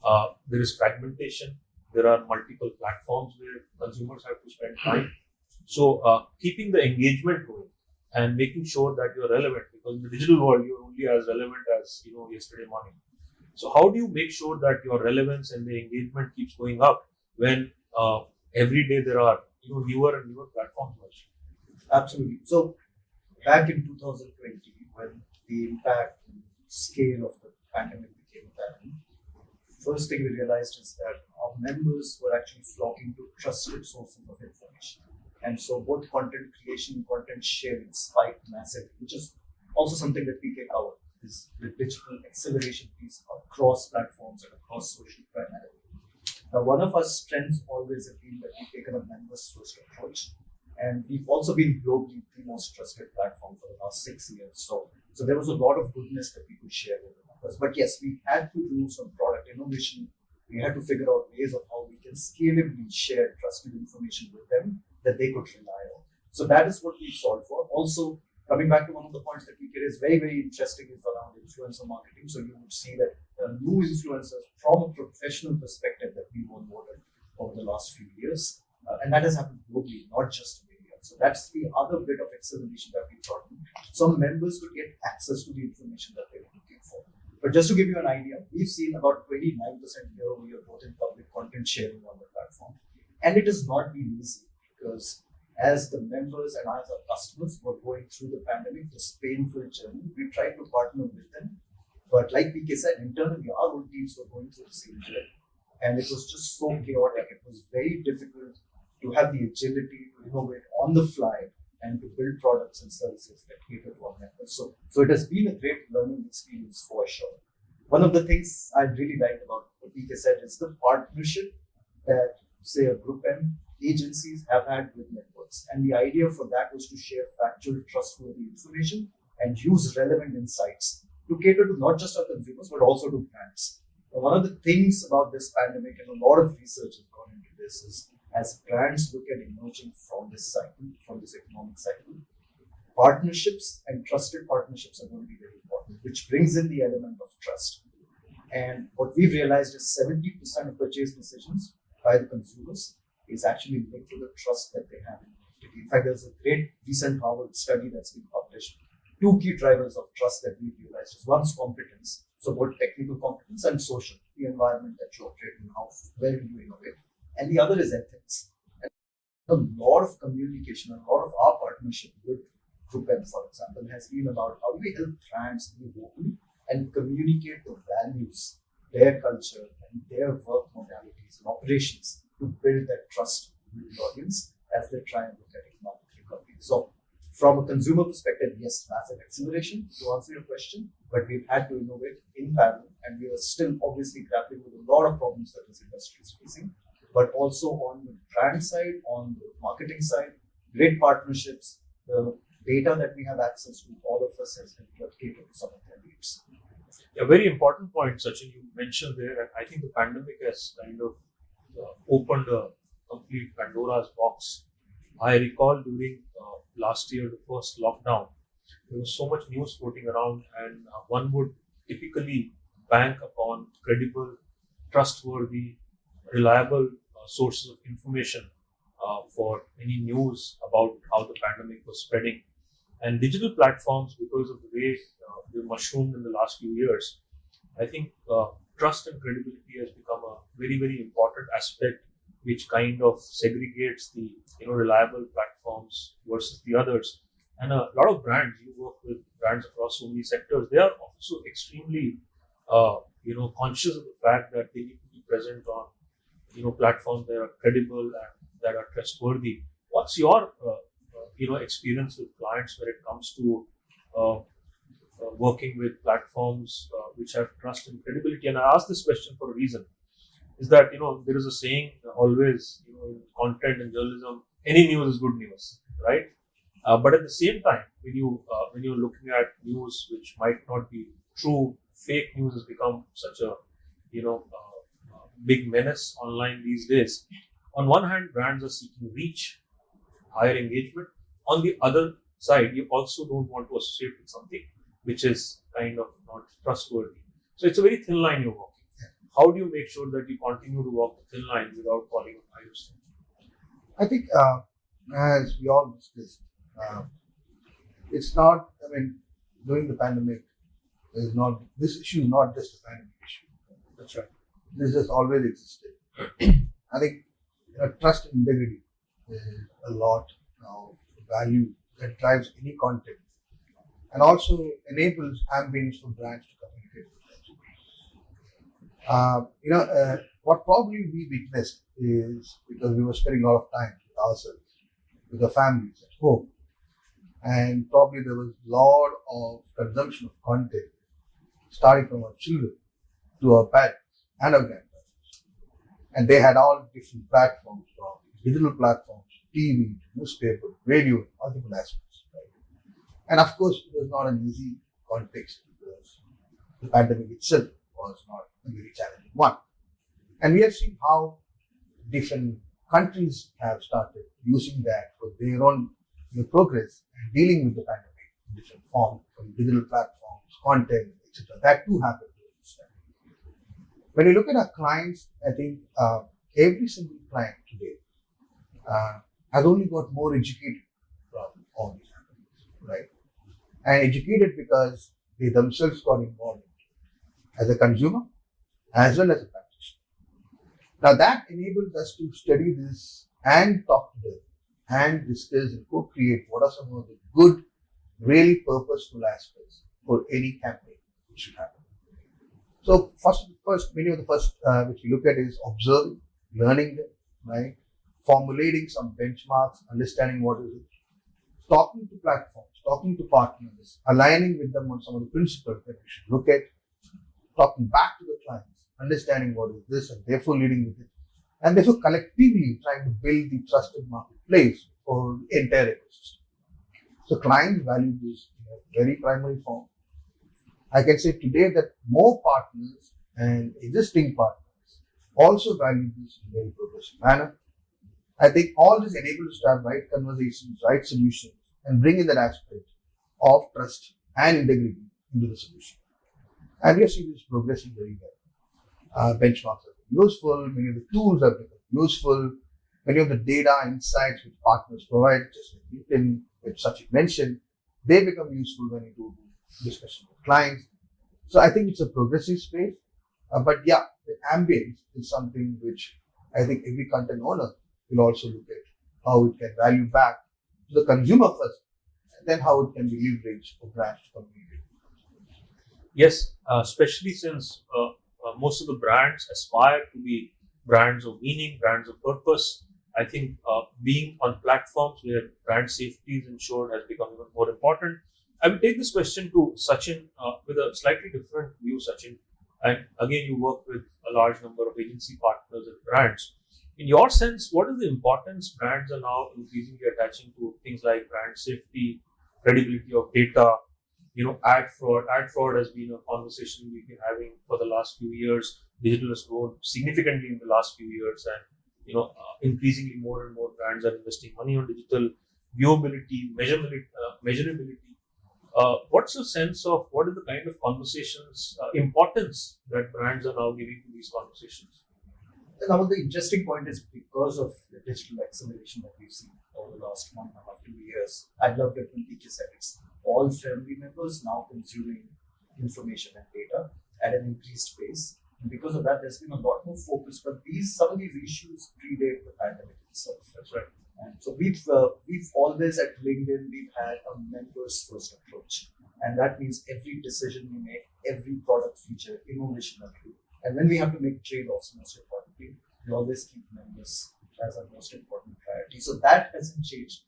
Uh, there is fragmentation. There are multiple platforms where consumers have to spend time. So uh, keeping the engagement going and making sure that you're relevant because in the digital world you're only as relevant as you know yesterday morning. So how do you make sure that your relevance and the engagement keeps going up when uh, every day there are you know newer and newer platforms? Absolutely. So back in 2020, when the impact and scale of the pandemic became apparent, first thing we realized is that our members were actually flocking to trusted sources of information. And so both content creation and content sharing spiked massively, which is also something that we can cover is the digital acceleration piece across platforms and across social primarily. Now, one of our strengths always has been that we've taken a members first approach. And we've also been globally the most trusted platform for the last six years. So, so there was a lot of goodness that we could share with the members. But yes, we had to do some product innovation. We had to figure out ways of how we can scalably share trusted information with them that they could rely on. So that is what we solved for. Also, coming back to one of the points that we get is very, very interesting is around influencer marketing. So you would see that uh, new influencers from a professional perspective that we've onboarded over the last few years. Uh, and that has happened globally, not just in India. So that's the other bit of acceleration that we brought in. Some members could get access to the information that they were looking for. But just to give you an idea, we've seen about 29% year over year growth in public content sharing on the platform. And it has not been easy because as the members and as our customers were going through the pandemic, this painful journey, we tried to partner with them. But like PK said, internally, our own teams were going through the same journey. And it was just so chaotic. It was very difficult to have the agility to innovate on the fly and to build products and services that cater to our members. So, so it has been a great learning experience for sure. One of the things I really liked about what PK said is the partnership that, say, a Group M agencies have had with networks. And the idea for that was to share factual, trustworthy information and use relevant insights to cater to not just our consumers, but also to brands. Now, one of the things about this pandemic, and a lot of research has gone into this, is as brands look at emerging from this cycle, from this economic cycle, partnerships and trusted partnerships are going to be very important, which brings in the element of trust. And what we've realized is 70% of purchase decisions by the consumers is actually linked to the trust that they have in In fact, there's a great recent Harvard study that's been published. Two key drivers of trust that we realized is one's competence, so both technical competence and social, the environment that you operate in, how well do you innovate. And the other is ethics. And a lot of communication, a lot of our partnership with Group M, for example, has been about how do we help brands be open and communicate the values, their culture, and their work modalities and operations to build that trust with the audience as they try and look at economic recovery. So, from a consumer perspective, yes, massive acceleration to answer your question, but we've had to innovate in parallel, and we are still obviously grappling with a lot of problems that this industry is facing. But also on the brand side, on the marketing side, great partnerships, the data that we have access to, all of us has helped cater to some of their needs. A very important point, Sachin, you mentioned there, and I think the pandemic has kind of opened a complete Pandora's box. I recall during uh, last year, the first lockdown, there was so much news floating around, and uh, one would typically bank upon credible, trustworthy, reliable uh, sources of information uh, for any news about how the pandemic was spreading. And digital platforms, because of the way uh, they mushroomed in the last few years, I think trust and credibility has become a very, very important aspect which kind of segregates the you know reliable platforms versus the others. And a lot of brands, you work with brands across so many sectors, they are also extremely uh, you know conscious of the fact that they need to be present on you know platforms that are credible and that are trustworthy. What's your uh, uh, you know experience with clients when it comes to uh, working with platforms uh, which have trust and credibility? And I ask this question for a reason: is that you know there is a saying always you know in content and journalism, any news is good news, right? Uh, but at the same time, when you uh, when you're looking at news which might not be true, fake news has become such a you know uh, uh, big menace online these days. On one hand, brands are seeking reach, higher engagement. On the other side, you also don't want to associate with something which is kind of not trustworthy. So it's a very thin line you're walking. How do you make sure that you continue to walk the thin line without falling on iOS? I think, uh, as we all discussed, uh, it's not. I mean, during the pandemic, is not this issue is not just a pandemic issue. That's right. This has always existed. I think you know, trust and integrity is a lot of value that drives any content and also enables ambience for brands to communicate with consumers. Uh, you know, uh, what probably we witnessed is because we were spending a lot of time with ourselves, with the families at home, and probably there was a lot of consumption of content starting from our children to our parents and our grandparents. And they had all different platforms from digital platforms, TV, newspaper, radio, multiple aspects. And of course, it was not an easy context because the pandemic itself was not a very challenging one. And we have seen how different countries have started using that for their own progress and dealing with the pandemic in different forms, from digital platforms, content, etc. That too happened during this. When you look at our clients, I think uh, every single client today uh, has only got more educated from all right? And educated because they themselves got involved as a consumer as well as a practitioner. Now that enables us to study this and talk to them and discuss and co-create what are some of the good, really purposeful aspects for any campaign which should happen. So first, first many of the first uh, which we look at is observing, learning them, right? Formulating some benchmarks, understanding what is it, talking to platforms, talking to partners, aligning with them on some of the principles that we should look at, talking back to the clients, understanding what is this, and therefore leading with it, and therefore collectively trying to build the trusted marketplace for the entire ecosystem. So clients value this in a very primary form. I can say today that more partners and existing partners also value this in a very progressive manner. I think all this enables to have right conversations, right solutions, and bring in that aspect of trust and integrity into the solution. And we are seeing this progressing very well. Uh, benchmarks are useful, many of the tools become useful, many of the data insights which partners provide, just like LinkedIn, which Sachin mentioned, they become useful when you do discussion with clients. So I think it's a progressive space. Uh, but yeah, the ambience is something which I think every content owner will also look at how it can value back to the consumer first, then how it can be leveraged for brands to communicate. Yes, uh, especially since uh, uh, most of the brands aspire to be brands of meaning, brands of purpose. I think uh, being on platforms where brand safety is ensured has become even more important. I will take this question to Sachin uh, with a slightly different view, Sachin. And again, you work with a large number of agency partners and brands. In your sense, what is the importance brands are now increasingly attaching to things like brand safety, credibility of data, you know, ad fraud. Ad fraud has been a conversation we've been having for the last few years. Digital has grown significantly in the last few years, and you know, uh, increasingly more and more brands are investing money on digital viewability, measurability, uh, measurability. Uh, what's your sense of what is the kind of conversations, uh, importance that brands are now giving to these conversations? Now, the interesting point is because of the digital acceleration that we've seen over the last one and a half, two years. I love it when teacher said it's all family members now consuming information and data at an increased pace. And because of that, there's been a lot more focus. But these some of these issues predate the pandemic itself. That's right. And so we've uh, we've always at LinkedIn we've had a members first approach, and that means every decision we make, every product feature, innovation that we. And when we have to make trade-offs, most importantly, we always keep members as our most important priority. So that hasn't changed.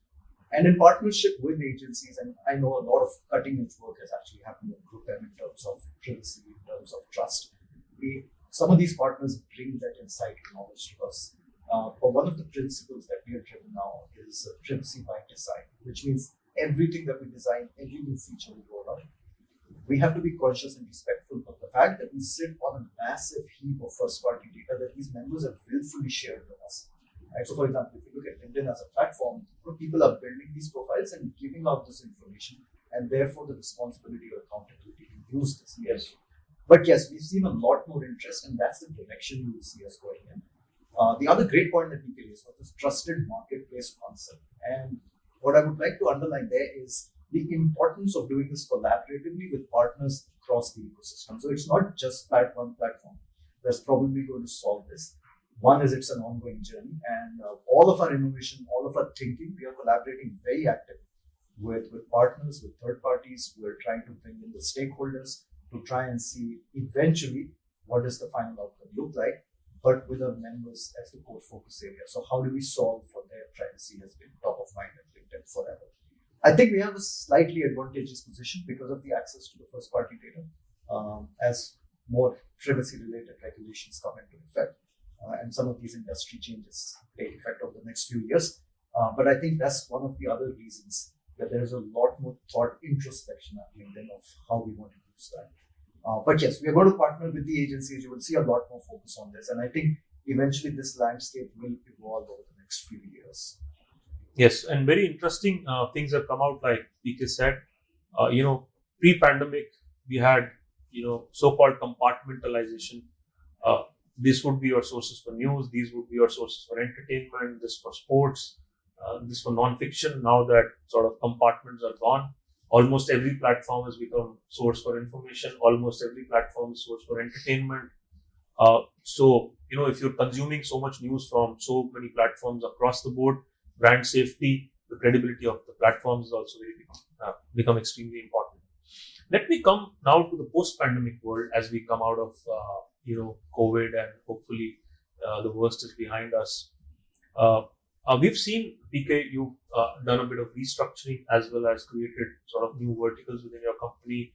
And in partnership with agencies, and I know a lot of cutting edge work has actually happened in Group M in terms of privacy, in terms of trust. We, some of these partners bring that insight and knowledge to us. Uh, but one of the principles that we are driven now is uh, privacy by design, which means everything that we design, every new feature we roll out, we have to be conscious and respectful of fact that we sit on a massive heap of first party data that these members have willfully shared with us. Right? So, for example, if you look at LinkedIn as a platform, people are building these profiles and giving out this information, and therefore the responsibility or accountability to use this. Yes. But yes, we've seen a lot more interest, and that's the direction you will see us going in. Uh, the other great point that we raised was this trusted marketplace concept. And what I would like to underline there is the importance of doing this collaboratively with partners across the ecosystem. So it's not just that one platform that's probably going to solve this. One is it's an ongoing journey, and uh, all of our innovation, all of our thinking, we are collaborating very actively with, with partners, with third parties. We're trying to bring in the stakeholders to try and see eventually what does the final outcome look like, but with our members as the core focus area. So how do we solve for their privacy has been top of mind at LinkedIn forever. I think we have a slightly advantageous position because of the access to the first party data um, as more privacy related regulations come into effect uh, and some of these industry changes take effect over the next few years. Uh, but I think that's one of the other reasons that there's a lot more thought introspection at LinkedIn of how we want to use that. Uh, but yes, we are going to partner with the agencies. You will see a lot more focus on this. And I think eventually this landscape will evolve over the next few years. Yes, and very interesting uh, things have come out, like PK said. Uh, you know, pre-pandemic, we had you know so-called compartmentalization. Uh, this would be your sources for news. These would be your sources for entertainment. This for sports. Uh, this for non-fiction. Now that sort of compartments are gone, almost every platform has become source for information. Almost every platform is source for entertainment. Uh, so you know, if you're consuming so much news from so many platforms across the board, brand safety, the credibility of the platforms is also become, uh, become extremely important. Let me come now to the post-pandemic world as we come out of uh, you know COVID and hopefully uh, the worst is behind us. Uh, uh, we've seen PK, you've uh, done a bit of restructuring as well as created sort of new verticals within your company.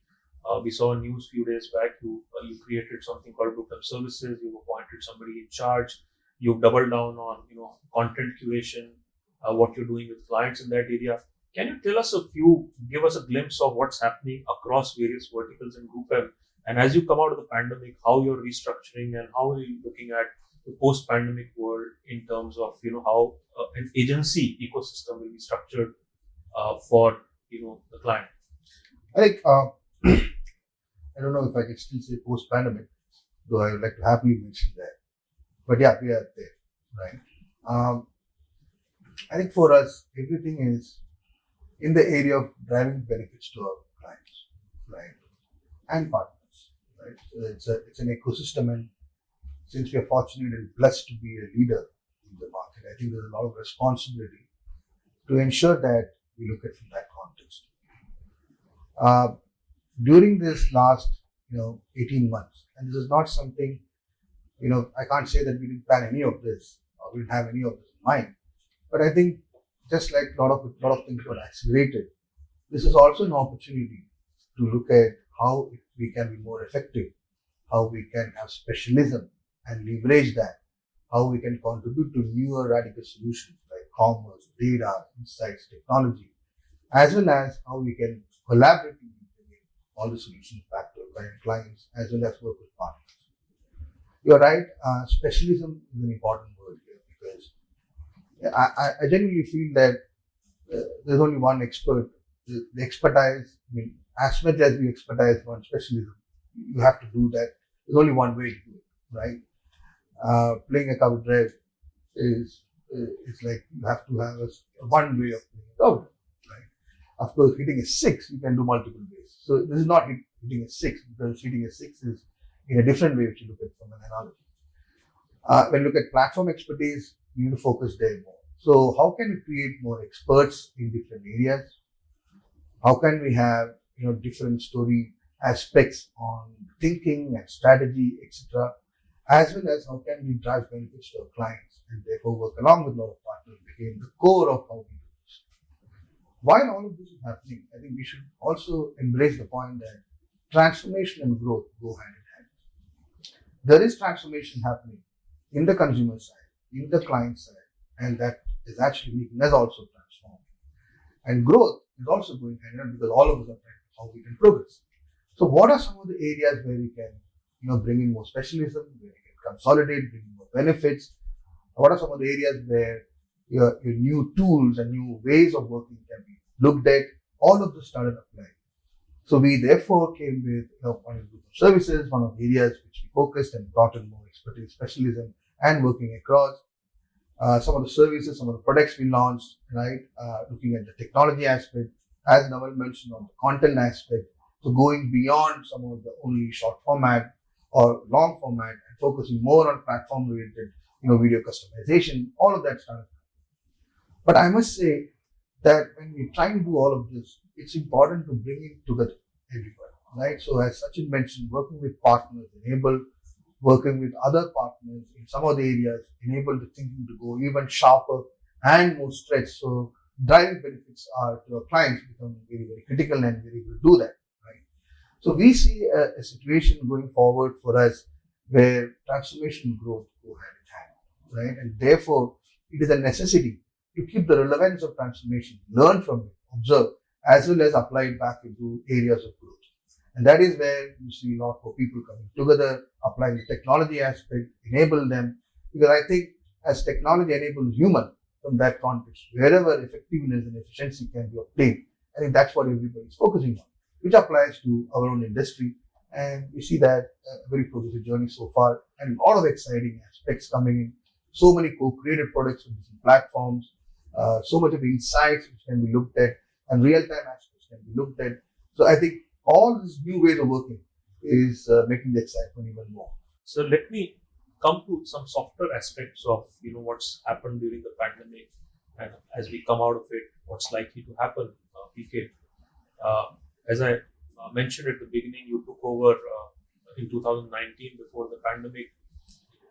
we saw news a few days back. You you created something called M Services. You've appointed somebody in charge. You've doubled down on you know content curation, what you're doing with clients in that area. Can you tell us a few, give us a glimpse of what's happening across various verticals in Group M? And as you come out of the pandemic, how you're restructuring and how are you looking at the post-pandemic world in terms of you know how uh, an agency ecosystem will be structured uh, for you know the client. I think uh, I don't know if I can still say post-pandemic, though I would like to happily mention that. But yeah, we are there, right? Um, I think for us, everything is in the area of driving benefits to our clients, right, and partners right? So it's a it's an ecosystem, and since we are fortunate and blessed to be a leader in the market, I think there's a lot of responsibility to ensure that we look at from that context. Uh, during this last, you know, 18 months, and this is not something, you know, I can't say that we didn't plan any of this or we didn't have any of this in mind, but I think just like a lot of lot of things were accelerated, this is also an opportunity to look at how we can be more effective, how we can have specialism and leverage that, how we can contribute to newer radical solutions like commerce, data, insights, technology, as well as how we can collaboratively bring all the solutions back to our clients as well as work with partners. You're right, uh, specialism is an important I, I genuinely feel that uh, there's only one expert. The, expertise, I mean, as much as we expertise one specialism, you have to do that. There's only one way to do it, right? Uh, playing a cover drive is it's like you have to have a, one way of playing a cover right? Of course, hitting a six, you can do multiple ways. So this is not hit, hitting a six because hitting a six is in a different way if you look at from an analogy. Uh, when you look at platform expertise, you need to focus there more. So how can we create more experts in different areas? How can we have you know different story aspects on thinking and strategy, etc., as well as how can we drive benefits to our clients and therefore work along with our partners became the core of how we do this. While all of this is happening, I think we should also embrace the point that transformation and growth go hand in hand. There is transformation happening in the consumer side, in the client side, and that is actually making us also transform. And growth is also going hand in hand because all of us are trying to how we can progress. So what are some of the areas where we can, you know, bring in more specialism, where we can consolidate, bring in more benefits? What are some of the areas where your, your new tools and new ways of working can be looked at? All of this started applying. So we therefore came with you know, one group of services, one of the areas which we focused and brought in more expertise, specialism, and working across. Uh, some of the services, some of the products we launched, right? Uh, looking at the technology aspect, as Nawal mentioned on the content aspect, so going beyond some of the only short format or long format and focusing more on platform related, you know, video customization, all of that started. But I must say that when we try and do all of this, it's important to bring it together everybody, right? So as Sachin mentioned, working with partners enable working with other partners in some of the areas enable the thinking to go even sharper and more stretched. So driving benefits are to our clients become very, very critical and we're able to do that, right? So we see a, a situation going forward for us where transformation growth go hand in hand, right? And therefore it is a necessity to keep the relevance of transformation, learn from it, observe, as well as apply it back into areas of growth. And that is where you see a lot more people coming together, applying the technology aspect, enable them. Because I think as technology enables human from that context, wherever effectiveness and efficiency can be obtained, I think that's what everybody is focusing on, which applies to our own industry. And we see that uh, very progressive journey so far and a lot of exciting aspects coming in. So many co-created products on different platforms, uh, so much of insights which can be looked at and real-time aspects can be looked at. So I think all these new ways of working is uh, making the excitement even more. So let me come to some softer aspects of you know what's happened during the pandemic, and as we come out of it, what's likely to happen. Uh, PK, uh, as I uh, mentioned at the beginning, you took over uh, in 2019 before the pandemic.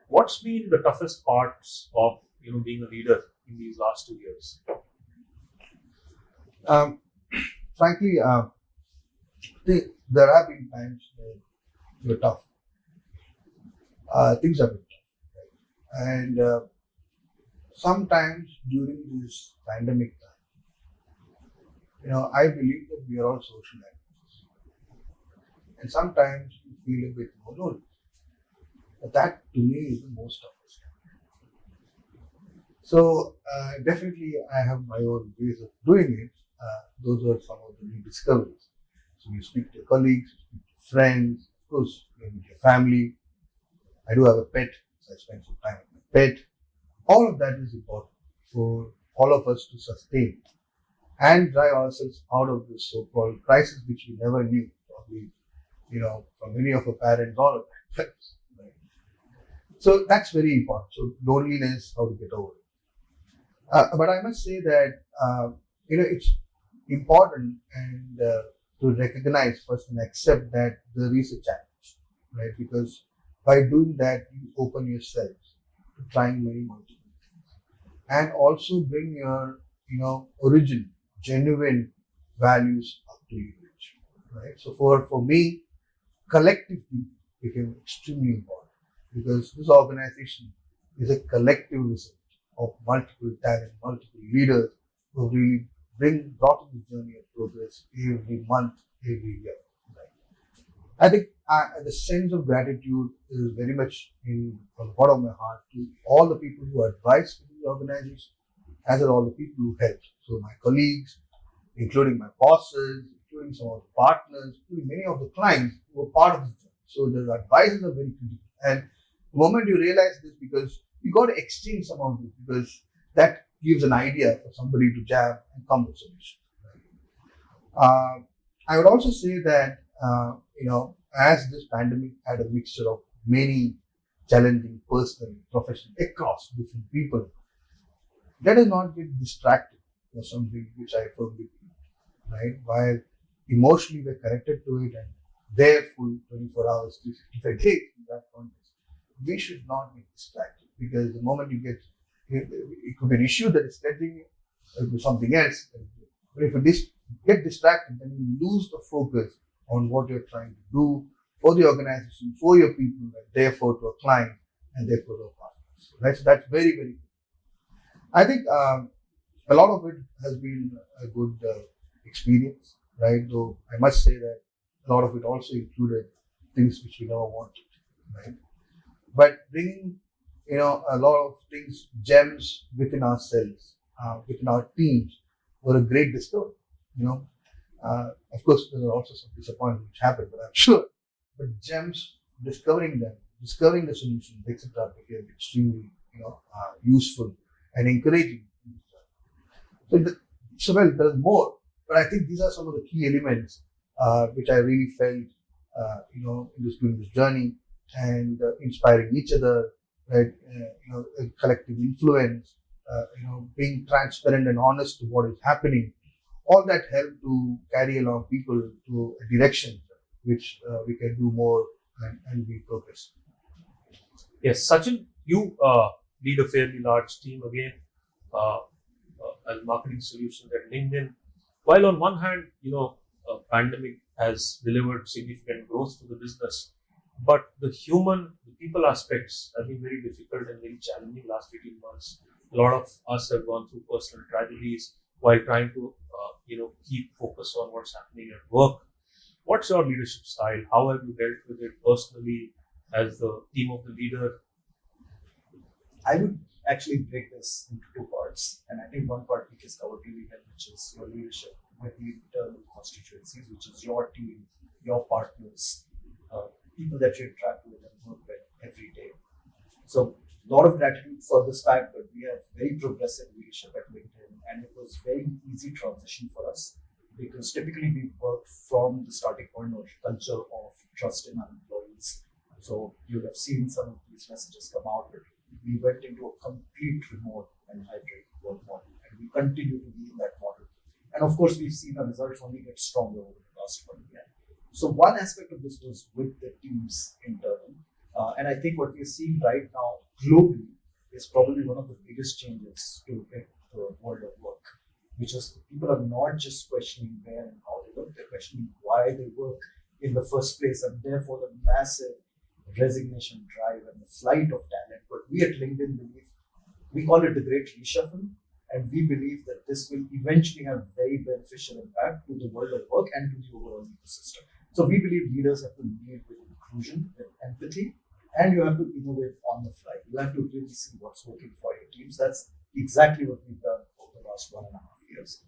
What's been the toughest parts of you know being a leader in these last two years? Um, frankly, the, there have been times where were tough. Uh, things have been tough. Right? And uh, sometimes during this pandemic time, you know, I believe that we are all social animals. And sometimes you feel a bit more lonely. But that to me is the most toughest. So uh, definitely I have my own ways of doing it. Uh, those are some of the new discoveries. So you speak to your colleagues, you speak to friends, of course, you with your family. I do have a pet, so I spend some time with my pet. All of that is important for all of us to sustain and drive ourselves out of this so-called crisis, which we never knew, probably, you know, from many of our parents or our parents. Right? So that's very important. So loneliness, how to get over it. Uh, but I must say that, uh, you know, it's important and uh, to recognize first and accept that there is a challenge, right? Because by doing that, you open yourselves to trying many multiple things and also bring your, you know, origin, genuine values up to you, right? So for, for me, collective became extremely important because this organization is a collective result of multiple talent, multiple leaders who really bring brought in the journey of progress every month, every year. I think uh, the sense of gratitude is very much in on the bottom of my heart to all the people who advise the organization, as are all the people who help. So my colleagues, including my bosses, including some of the partners, including many of the clients who are part of this journey. So the advisors are very critical. And the moment you realize this, because you got to exchange some of this, because that gives an idea for somebody to jam and come with solution. Uh, I would also say that uh, you know as this pandemic had a mixture of many challenging personal, professional, across different people, let us not get distracted or something which I firmly believe, right? While emotionally we're connected to it and there full 24 hours, 365 days in that context, we should not be distracted because the moment you get, it could be an issue that is threatening something else. But if you get distracted, then you lose the focus on what you're trying to do for the organization, for your people, and therefore to a client, and therefore to a partner. So that's that's very very. Good. I think um, a lot of it has been a good uh, experience, right? Though I must say that a lot of it also included things which we never wanted, right? But bringing, you know, a lot of things, gems within ourselves, uh, within our teams, were a great discovery. You know, uh, of course, there were also some disappointments which happened, but I'm sure. But gems, discovering them, discovering the solutions, etc., became extremely, you know, uh, useful and encouraging. So, the, so well, there's more, but I think these are some of the key elements uh, which I really felt, uh, you know, in this during this journey and uh, inspiring each other, right? Uh, you know, collective influence, uh, you know, being transparent and honest to what is happening. All that helped to carry along people to a direction which uh, we can do more and, and be progress. Yes, Sachin, you lead a fairly large team again as marketing solutions at LinkedIn. While on one hand, you know, pandemic has delivered significant growth to the business, but the human, the people aspects have been very difficult and very challenging last 18 months. A lot of us have gone through personal tragedies while trying to, uh, you know, keep focus on what's happening at work. What's your leadership style? How have you dealt with it personally as the team of the leader? I would actually break this into two parts. And I think one part we just covered really well, which is your leadership with the internal constituencies, which is your team, your partners, uh, people that you interact with and work with every day. So a lot of gratitude for this fact that we have very progressive leadership at LinkedIn and it was very easy transition for us because typically we work from the starting point of culture of trust in our employees. So you have seen some of these messages come out, but we went into a complete remote and hybrid work model, and we continue to be in that model. And of course, we've seen the results only get stronger over the last one year. So one aspect of this was with the teams internal, uh, and I think what we're seeing right now globally is probably one of the biggest changes to the world of work, which is people are not just questioning where and how they work, they're questioning why they work in the first place, and therefore the massive resignation drive and the flight of talent. But we at LinkedIn believe we call it the great reshuffle, and we believe that this will eventually have very beneficial impact to the world of work and to the overall ecosystem. So we believe leaders have to lead with inclusion, with empathy, and you have to innovate on the fly. You have to really see what's working for your teams. That's exactly what we've done over the last one and a half years.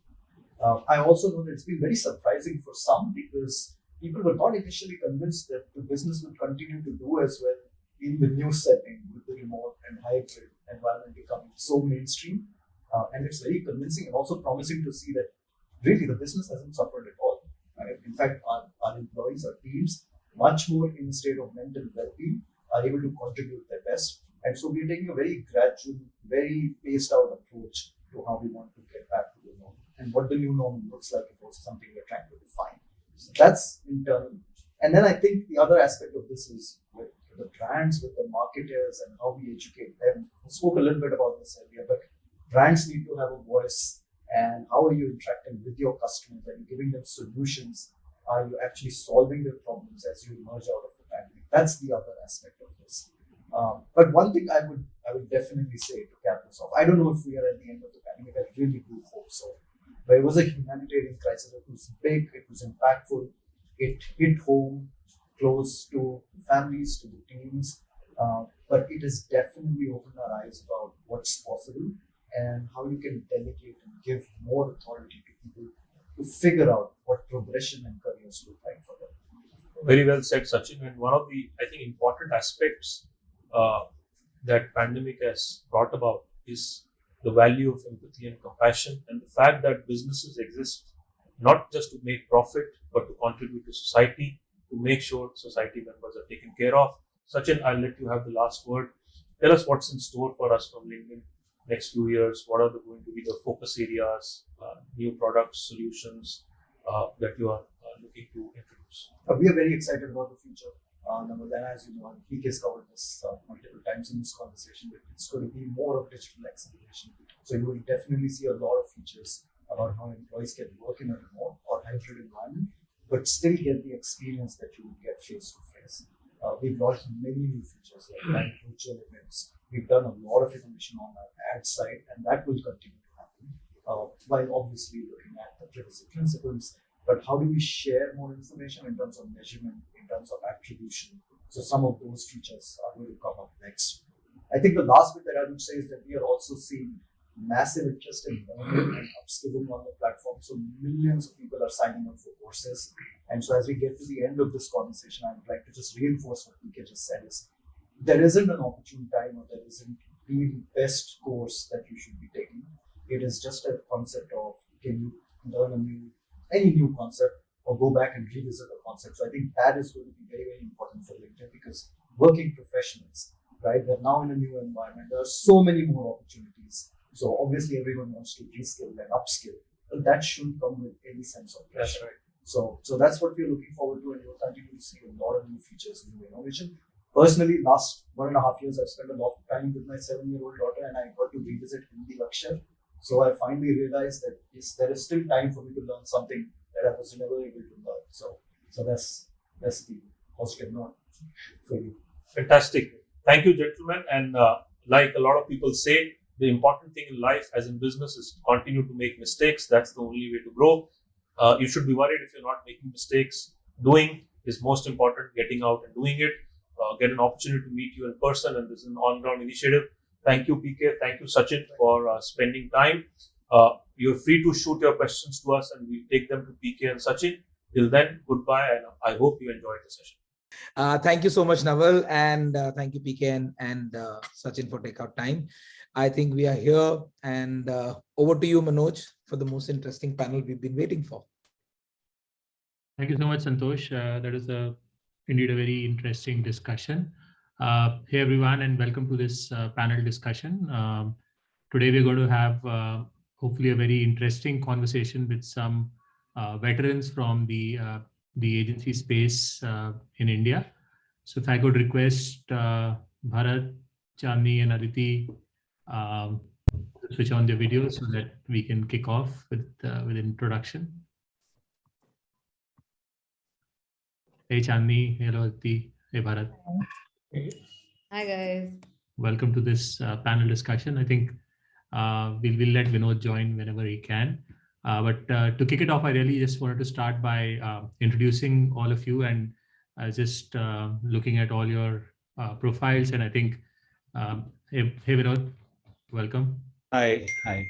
Uh, I also know that it's been very surprising for some because people were not initially convinced that the business would continue to do as well in the new setting with the remote and hybrid environment becoming so mainstream. Uh, and it's very convincing and also promising to see that really the business hasn't suffered at all. Right? In fact, our, our employees, our teams, much more in a state of mental well-being, are able to contribute their best. And so we're taking a very gradual, very paced out approach to how we want to get back to the norm. And what the new norm looks like is also something we're trying to define. So that's internal. And then I think the other aspect of this is with the brands, with the marketers, and how we educate them. I spoke a little bit about this earlier, but brands need to have a voice. And how are you interacting with your customers? Are you giving them solutions? Are you actually solving the problems as you emerge out of the pandemic? That's the other aspect of this. Um, but one thing I would I would definitely say to cap this off, I don't know if we are at the end of the pandemic. I really do hope so. But it was a humanitarian crisis. It was big, it was impactful, it hit home, close to families, to the teams. Uh, but it has definitely opened our eyes about what's possible and how you can delegate and give more authority to people to figure out what progression and careers look like for them. Very well said, Sachin. And one of the, I think, important aspects uh, that pandemic has brought about is the value of empathy and compassion and the fact that businesses exist not just to make profit but to contribute to society to make sure society members are taken care of. Sachin, I'll let you have the last word. Tell us what's in store for us from LinkedIn next few years. What are the, going to be the focus areas, uh, new products, solutions uh, that you are uh, looking to introduce? Uh, we are very excited about the future. Uh, number one, as you know, PK has covered this uh, multiple times in this conversation, but it's going to be more of digital acceleration. So you will definitely see a lot of features about how employees can work in a remote or hybrid environment, but still get the experience that you would get face to face. We've launched many new features like virtual events. We've done a lot of innovation on our ad side, and that will continue to happen. Uh, while obviously looking at the privacy principles, but how do we share more information in terms of measurement, in terms of attribution? So some of those features are going to come up next. I think the last bit that I would say is that we are also seeing massive interest in learning and upskilling on the platform. So millions of people are signing up for courses. And so as we get to the end of this conversation, I would like to just reinforce what PK just said is there isn't an opportune time or there isn't the best course that you should be taking. It is just a concept of can you learn a new any new concept or go back and revisit a concept. So I think that is going to be very, very important for LinkedIn because working professionals, right? They're now in a new environment. There are so many more opportunities so obviously everyone wants to reskill and upskill, but that shouldn't come with any sense of pressure. That's right. So, so that's what we're looking forward to, and you'll continue to see a lot of new features, new innovation. Personally, last one and a half years, I've spent a lot of time with my seven-year-old daughter, and I got to revisit Hindi Lakshya. So I finally realized that yes, there is still time for me to learn something that I was never able to learn. So, so that's that's the positive note for you. Fantastic. Thank you, gentlemen. And uh, like a lot of people say, the important thing in life, as in business, is to continue to make mistakes. That's the only way to grow. Uh, you should be worried if you're not making mistakes. Doing is most important. Getting out and doing it. Uh, get an opportunity to meet you in person, and this is an on-ground initiative. Thank you, PK. Thank you, Sachin, for uh, spending time. Uh, you're free to shoot your questions to us, and we'll take them to PK and Sachin. Till then, goodbye, and I hope you enjoyed the session. Uh, thank you so much, Nawal, and uh, thank you, PK and, and uh, Sachin for take out time. I think we are here and uh, over to you, Manoj, for the most interesting panel we've been waiting for. Thank you so much, Santosh. Uh, that is a, indeed a very interesting discussion. Uh, hey, everyone, and welcome to this uh, panel discussion. Um, today, we're going to have uh, hopefully a very interesting conversation with some uh, veterans from the, the agency space in India. So if I could request Bharat, Chandni, and Aditi um, switch on the video so that we can kick off with uh, with introduction. Hey Chandni, hello Aditi, hey Bharat. Hi guys. Welcome to this uh, panel discussion. I think uh, we'll, we'll let Vinod join whenever he can. Uh, but uh, to kick it off, I really just wanted to start by uh, introducing all of you and just looking at all your profiles. And I think, um, hey, hey Vinod, welcome. Hi, hi.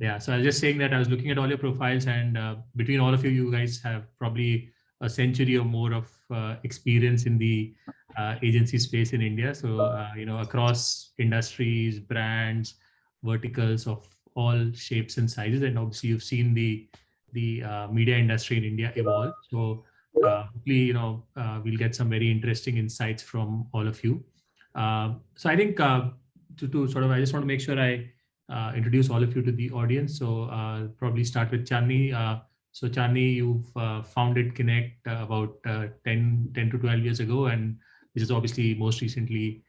Yeah, so I was just saying that I was looking at all your profiles and uh, between all of you, you guys have probably a century or more of uh, experience in the uh, agency space in India. So, uh, you know, across industries, brands, verticals of all shapes and sizes. And obviously you've seen the, the uh, media industry in India evolve. So uh, hopefully, you know, we'll get some very interesting insights from all of you. so I think to, to sort of, I just want to make sure I uh, introduce all of you to the audience. So uh, probably start with Chandni. Uh, so Chandni, you've uh, founded Kinnect uh, about uh, 10, 10 to 12 years ago, and which is obviously most recently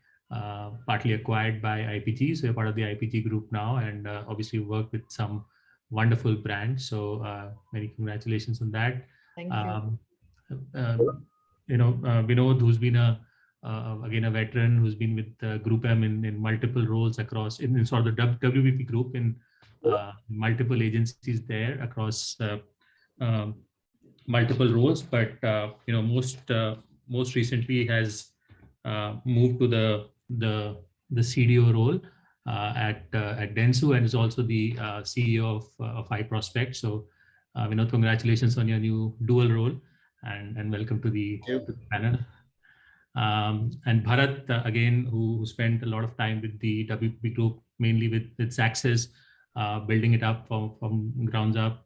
partly acquired by IPG. So you're part of the IPG group now, and obviously work with some wonderful brands. So many congratulations on that. Thank you. Um, you know, Vinod, who's been a uh, again a veteran who's been with uh, Group M in, in multiple roles across in, in sort of the WPP group in uh, multiple agencies there across uh, um, multiple roles, but uh, you know most uh, most recently has moved to the the the CDO role at at Dentsu and is also the CEO of of iProspect. So, you know, congratulations on your new dual role and and welcome to the, to the panel. Um, and Bharat, uh, again, who, who, spent a lot of time with the WPP group, mainly with, with uh, building it up from, from grounds up.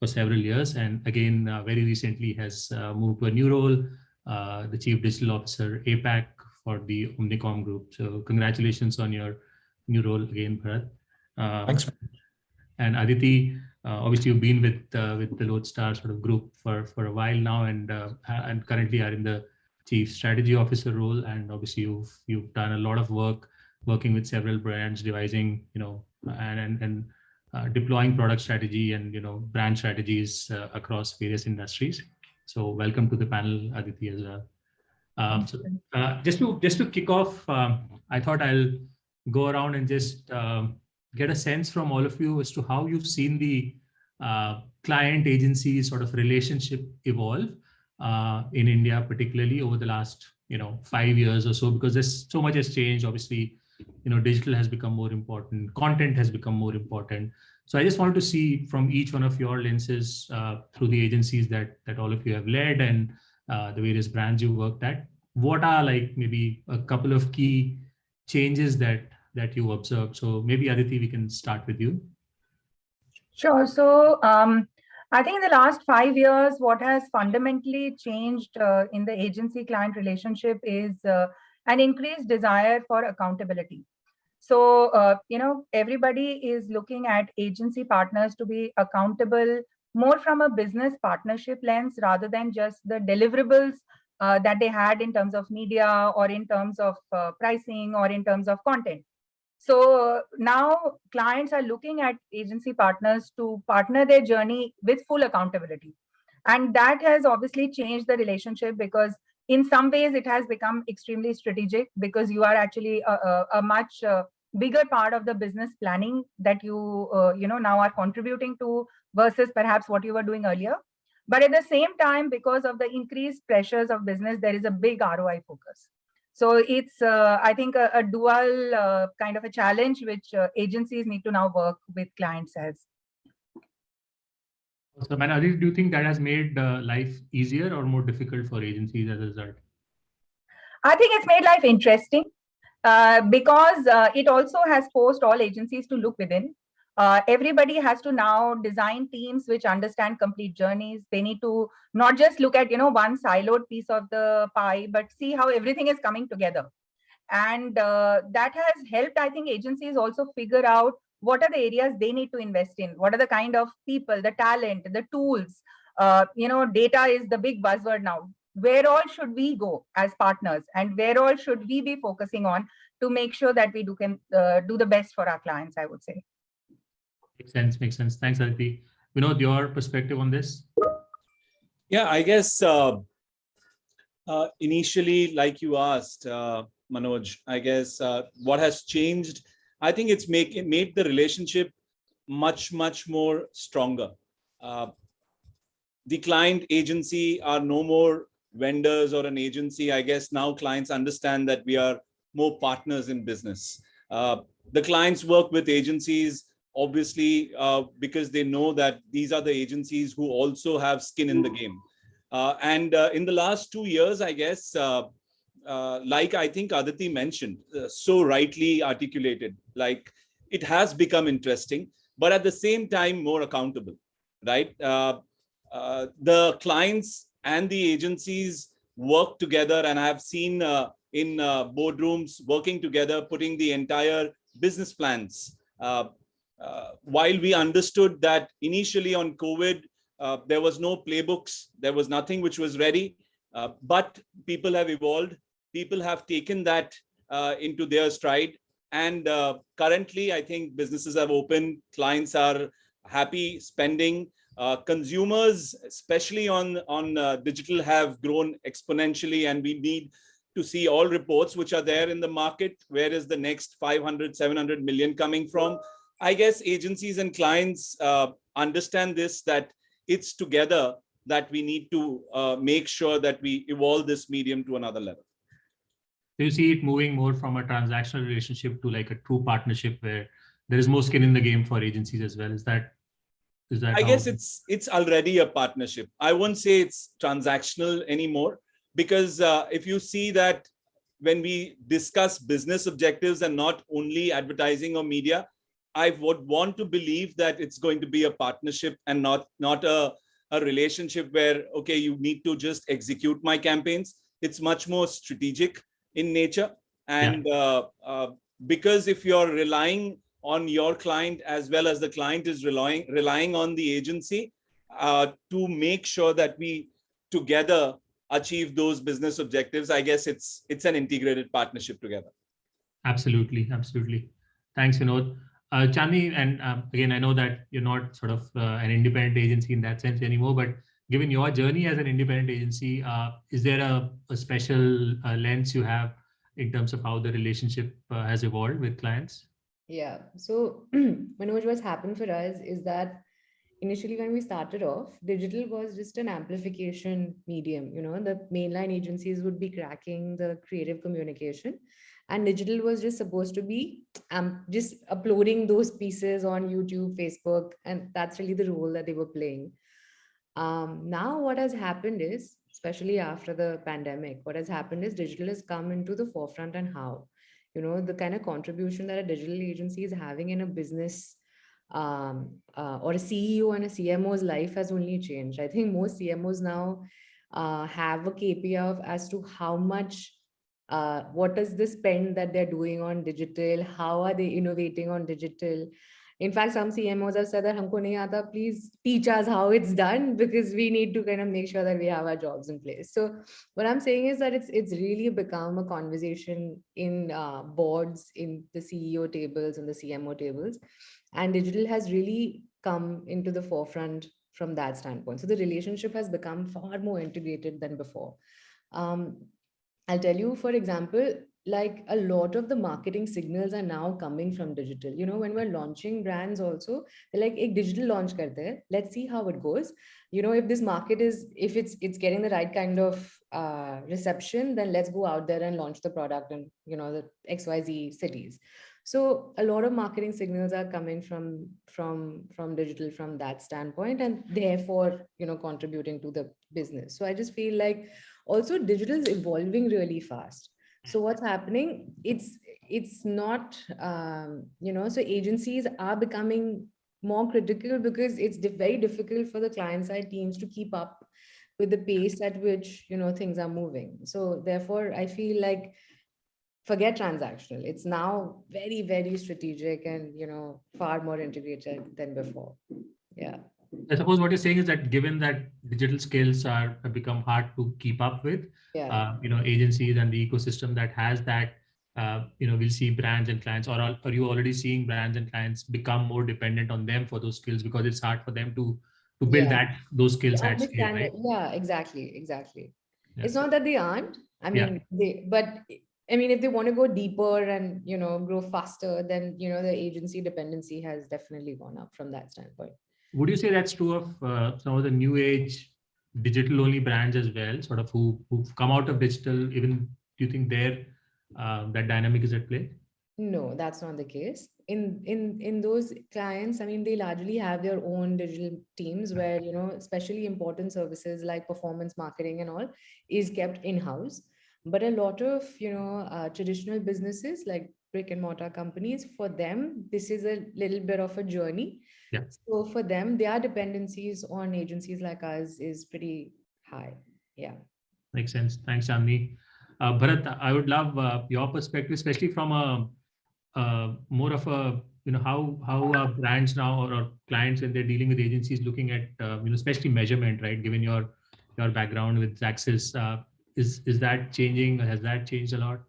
For several years, and again, uh, very recently has uh, moved to a new role, uh, the Chief Digital Officer APAC for the Omnicom Group. So congratulations on your new role again, Bharat. Uh, Thanks. And Aditi, uh, obviously you've been with uh, with the Lodestar sort of group for for a while now, and uh, and currently are in the chief strategy officer role. And obviously you've you've done a lot of work working with several brands, devising you know and and, and uh, deploying product strategy and you know brand strategies uh, across various industries. So welcome to the panel, Aditi as well. Um, so uh, just to just to kick off, um, I thought I'll go around and just um, get a sense from all of you as to how you've seen the uh, client agency sort of relationship evolve uh, in India, particularly over the last you know five years or so, because there's so much has changed. Obviously, you know digital has become more important, content has become more important. So I just wanted to see from each one of your lenses uh, through the agencies that that all of you have led and uh, the various brands you worked at, what are like maybe a couple of key changes that that you observed? So maybe Aditi, we can start with you. Sure. So um, I think in the last five years, what has fundamentally changed uh, in the agency client relationship is uh, an increased desire for accountability. So, uh, you know, everybody is looking at agency partners to be accountable more from a business partnership lens rather than just the deliverables uh, that they had in terms of media or in terms of uh, pricing or in terms of content. So now clients are looking at agency partners to partner their journey with full accountability. And that has obviously changed the relationship because in some ways it has become extremely strategic because you are actually a, a, a much uh, bigger part of the business planning that you, uh, you know, now are contributing to versus perhaps what you were doing earlier. But at the same time, because of the increased pressures of business, there is a big ROI focus. So it's, uh, I think, a, a dual uh, kind of a challenge which uh, agencies need to now work with clients as. So, Manali, do you think that has made uh, life easier or more difficult for agencies as a result? I think it's made life interesting uh, because uh, it also has forced all agencies to look within. Uh, everybody has to now design teams which understand complete journeys. They need to not just look at, you know, one siloed piece of the pie, but see how everything is coming together. And uh, that has helped, I think, agencies also figure out what are the areas they need to invest in? What are the kind of people, the talent, the tools? Uh, you know, data is the big buzzword now. Where all should we go as partners and where all should we be focusing on to make sure that we do, can, uh, do the best for our clients, I would say. Makes sense, makes sense. Thanks, Aditi. Vinod, your perspective on this? Yeah, I guess uh, uh, initially, like you asked, uh, Manoj, I guess uh, what has changed, I think it's make it made the relationship much, much more stronger. Uh, the client agency are no more vendors or an agency. I guess now clients understand that we are more partners in business. Uh, the clients work with agencies obviously uh, because they know that these are the agencies who also have skin in the game. Uh, and uh, in the last two years, I guess, uh, uh, like I think Aditi mentioned, uh, so rightly articulated, like it has become interesting, but at the same time, more accountable, right? the clients and the agencies work together and I've seen in boardrooms working together, putting the entire business plans uh, uh, while we understood that initially on COVID, uh, there was no playbooks, there was nothing which was ready, uh, but people have evolved, people have taken that uh, into their stride. And uh, currently, I think businesses have opened, clients are happy spending, uh, consumers, especially on, on digital, have grown exponentially and we need to see all reports which are there in the market. Where is the next 500, 700 million coming from? I guess agencies and clients uh, understand this, that it's together that we need to uh, make sure that we evolve this medium to another level. Do you see it moving more from a transactional relationship to like a true partnership where there is more skin in the game for agencies as well? Is that is that? I guess it's it's already a partnership. I won't say it's transactional anymore because uh, if you see that when we discuss business objectives and not only advertising or media, I would want to believe that it's going to be a partnership and not not a, a relationship where, okay, you need to just execute my campaigns. It's much more strategic in nature. And uh, uh, because if you're relying on your client as well as the client is relying relying on the agency uh, to make sure that we together achieve those business objectives, I guess it's it's an integrated partnership together. Absolutely, absolutely. Thanks, Vinod. Uh, Chandni, and um, again, I know that you're not sort of uh, an independent agency in that sense anymore, but given your journey as an independent agency, uh, is there a, a special uh, lens you have in terms of how the relationship uh, has evolved with clients? Yeah. So Manoj, what's happened for us is that initially when we started off, digital was just an amplification medium. You know, the mainline agencies would be cracking the creative communication and digital was just supposed to be um, just uploading those pieces on YouTube, Facebook, and that's really the role that they were playing. Um, now what has happened is, especially after the pandemic, what has happened is digital has come into the forefront and how, you know, the kind of contribution that a digital agency is having in a business um, uh, or a CEO and a CMO's life has only changed. I think most CMOs now uh, have a KPI of as to how much, uh, what is the spend that they're doing on digital, how are they innovating on digital. In fact, some CMOs have said that, Humko nahi aata, please teach us how it's done because we need to kind of make sure that we have our jobs in place. So what I'm saying is that it's it's really become a conversation in uh, boards, in the CEO tables and the CMO tables and digital has really come into the forefront from that standpoint. So the relationship has become far more integrated than before. Um, I'll tell you, for example, like a lot of the marketing signals are now coming from digital. You know, when we're launching brands also, they're like, a digital launch karte let's see how it goes. You know, if this market is, if it's it's getting the right kind of uh, reception, then let's go out there and launch the product in, you know, the XYZ cities. So a lot of marketing signals are coming from from from digital from that standpoint, and therefore you know contributing to the business. So I just feel like also digital is evolving really fast. So what's happening? It's it's not um, you know so agencies are becoming more critical because it's very difficult for the client side teams to keep up with the pace at which you know things are moving. So therefore, I feel like forget transactional. It's now very, very strategic and, you know, far more integrated than before. Yeah. I suppose what you're saying is that given that digital skills are have become hard to keep up with, Yeah. uh, you know, agencies and the ecosystem that has that, uh, you know, we'll see brands and clients, or are, you already seeing brands and clients become more dependent on them for those skills because it's hard for them to to build Yeah. that those skills at scale, right? Yeah, exactly, exactly. Yeah. It's not that they aren't. I mean, they, but I mean, if they want to go deeper and, you know, grow faster, then, you know, the agency dependency has definitely gone up from that standpoint. Would you say that's true of uh, some of the new age digital only brands as well, sort of who who've come out of digital? Even do you think there uh, that dynamic is at play? No, that's not the case. In in in those clients, I mean, they largely have their own digital teams where, you know, especially important services like performance marketing and all is kept in-house. But a lot of, you know, uh, traditional businesses like brick and mortar companies, for them, this is a little bit of a journey. Yeah. So for them, their dependencies on agencies like us is pretty high. Yeah. Makes sense. Thanks, Chandni. Uh, Bharat, I would love uh, your perspective, especially from a uh, more of a you know how how are brands now or, or clients when they're dealing with agencies looking at uh, you know especially measurement, right? Given your your background with Xaxis, uh, is is that changing? Has that changed a lot?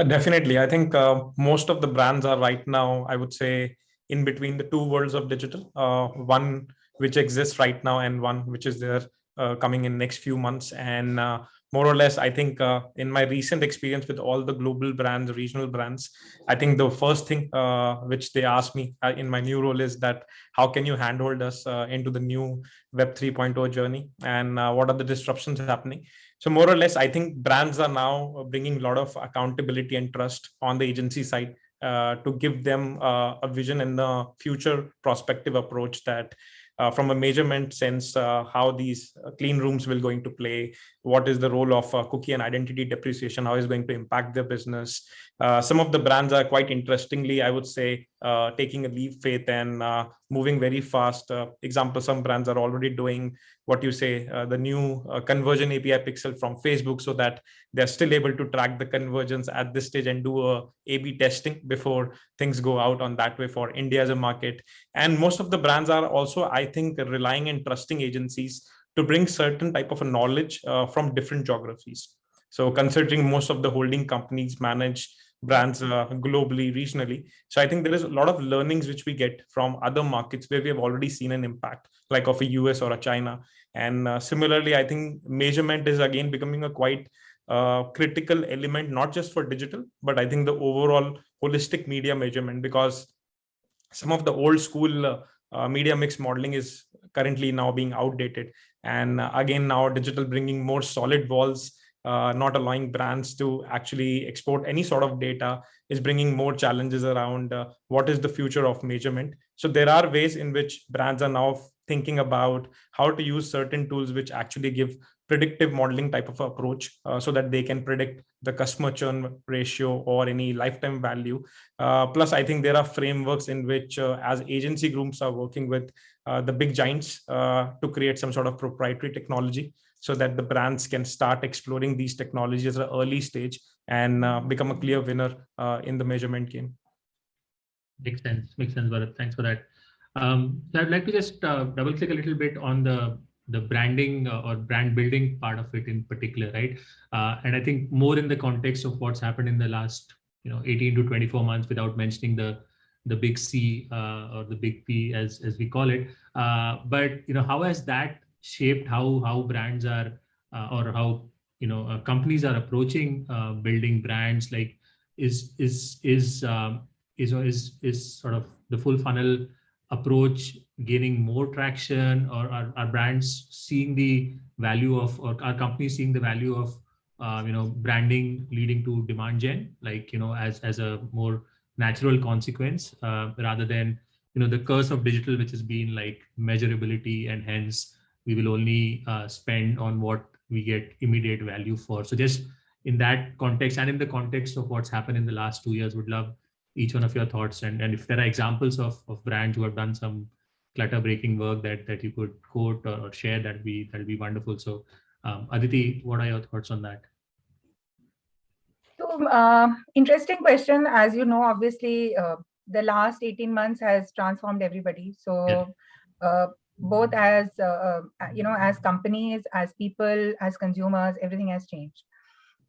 Uh, definitely. I think uh, most of the brands are right now, I would say, in between the two worlds of digital. Uh, one which exists right now and one which is there uh, coming in next few months. And uh, more or less, I think uh, in my recent experience with all the global brands, regional brands, I think the first thing which they asked me in my new role is that how can you handhold us into the new Web 3.0 journey and what are the disruptions happening? So more or less, I think brands are now bringing a lot of accountability and trust on the agency side uh, to give them uh, a vision and the future prospective approach that uh, from a measurement sense, uh, how these uh, clean rooms will going to play, what is the role of uh, cookie and identity depreciation, how is going to impact their business, uh, some of the brands are quite interestingly, I would say, uh, taking a leap faith and uh, moving very fast. Uh, example, some brands are already doing what you say, uh, the new conversion API pixel from Facebook so that they're still able to track the conversions at this stage and do a A-B testing before things go out on that way for India as a market. And most of the brands are also, I think, relying and trusting agencies to bring certain type of a knowledge from different geographies. So considering most of the holding companies manage brands uh, globally, regionally. So I think there is a lot of learnings which we get from other markets where we have already seen an impact, like of a US or a China. And uh, similarly, I think measurement is again becoming a quite uh, critical element, not just for digital, but I think the overall holistic media measurement, because some of the old school uh, uh, media mix modeling is currently now being outdated. And uh, again, now digital bringing more solid walls uh, not allowing brands to actually export any sort of data is bringing more challenges around uh, what is the future of measurement. So there are ways in which brands are now thinking about how to use certain tools which actually give predictive modeling type of approach uh, so that they can predict the customer churn ratio or any lifetime value. Uh, plus, I think there are frameworks in which uh, as agency groups are working with uh, the big giants to create some sort of proprietary technology so that the brands can start exploring these technologies at an early stage and uh, become a clear winner uh, in the measurement game. Makes sense. Makes sense, Bharat. Thanks for that. Um, so I'd like to just uh, double click a little bit on the the branding uh, or brand building part of it in particular, right? Uh, and I think more in the context of what's happened in the last, you know, 18 to 24 months, without mentioning the the big C uh, or the big P as as we call it. but you know, how has that shaped how how brands are uh, or how you know uh, companies are approaching uh, building brands like is is is um, is is is sort of the full funnel approach gaining more traction or are, are brands seeing the value of or are companies seeing the value of uh, you know branding leading to demand gen? Like you know as as a more natural consequence uh, rather than you know the curse of digital which has been like measurability and hence we will only uh, spend on what we get immediate value for. So just in that context and in the context of what's happened in the last two years, would love each one of your thoughts. And, and if there are examples of, of brands who have done some clutter breaking work that, that you could quote or, or share, that'd be, that'd be wonderful. So um, Aditi, what are your thoughts on that? So uh, interesting question. As you know, obviously, uh, the last 18 months has transformed everybody. So yeah. uh, both as uh, uh, you know as companies as people as consumers everything has changed.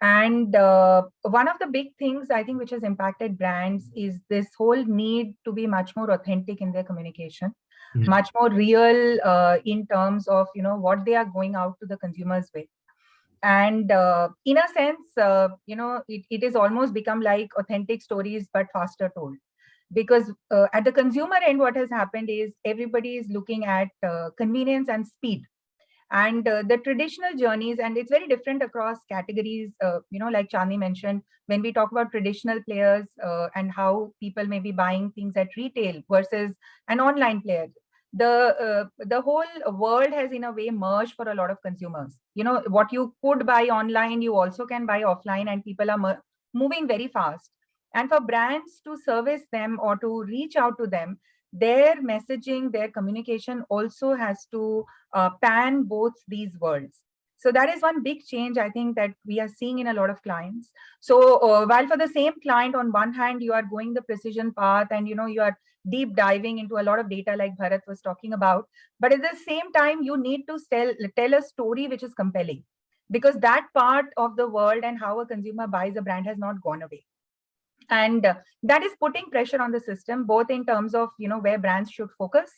And uh, one of the big things i think which has impacted brands is this whole need to be much more authentic in their communication mm much more real uh, in terms of you know what they are going out to the consumers with. And uh, in a sense uh, you know it, it is almost become like authentic stories but faster told because uh, at the consumer end, what has happened is everybody is looking at uh, convenience and speed. And uh, the traditional journeys, and it's very different across categories, uh, you know, like Chandni mentioned, when we talk about traditional players uh, and how people may be buying things at retail versus an online player, the uh, the whole world has in a way merged for a lot of consumers. You know, what you could buy online, you also can buy offline and people are moving very fast. And for brands to service them or to reach out to them, their messaging, their communication also has to uh, pan both these worlds. So that is one big change I think that we are seeing in a lot of clients. So uh, while for the same client, on one hand, you are going the precision path and you know you are deep diving into a lot of data like Bharat was talking about. But at the same time, you need to tell, tell a story which is compelling because that part of the world and how a consumer buys a brand has not gone away and uh, that is putting pressure on the system both in terms of you know where brands should focus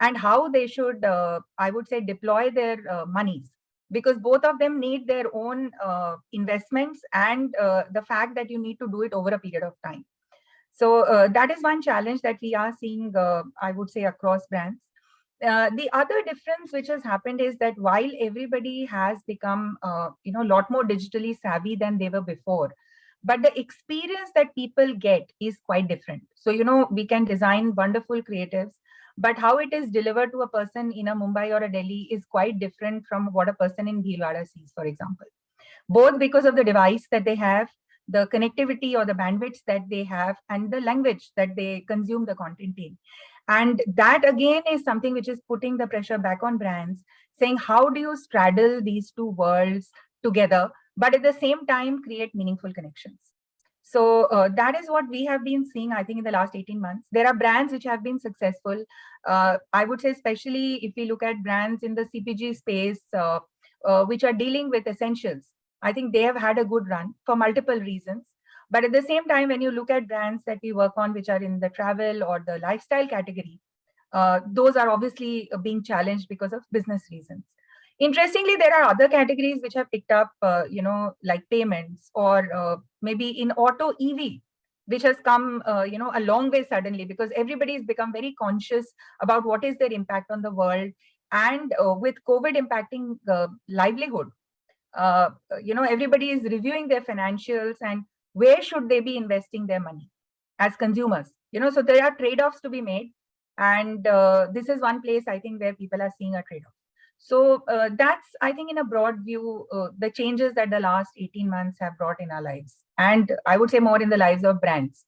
and how they should uh, i would say deploy their uh, monies. Because both of them need their own uh, investments and uh, the fact that you need to do it over a period of time. So uh, that is one challenge that we are seeing i would say across brands. The other difference which has happened is that while everybody has become you know a lot more digitally savvy than they were before but the experience that people get is quite different. So, you know, we can design wonderful creatives, but how it is delivered to a person in a Mumbai or a Delhi is quite different from what a person in Bhilwara sees, for example. Both because of the device that they have, the connectivity or the bandwidths that they have and the language that they consume the content in. And that again is something which is putting the pressure back on brands, saying how do you straddle these two worlds together, but at the same time create meaningful connections. So uh, that is what we have been seeing, I think, in the last 18 months. There are brands which have been successful. Uh, I would say, especially if we look at brands in the CPG space, uh, uh, which are dealing with essentials. I think they have had a good run for multiple reasons. But at the same time, when you look at brands that we work on, which are in the travel or the lifestyle category, uh, those are obviously being challenged because of business reasons. Interestingly, there are other categories which have picked up, uh, you know, like payments or uh, maybe in auto EV, which has come, uh, you know, a long way suddenly because everybody has become very conscious about what is their impact on the world. And uh, with COVID impacting livelihood, uh, you know, everybody is reviewing their financials and where should they be investing their money as consumers, you know, so there are trade-offs to be made. And uh, this is one place I think where people are seeing a trade-off. So uh, that's, I think, in a broad view, uh, the changes that the last 18 months have brought in our lives. And I would say more in the lives of brands.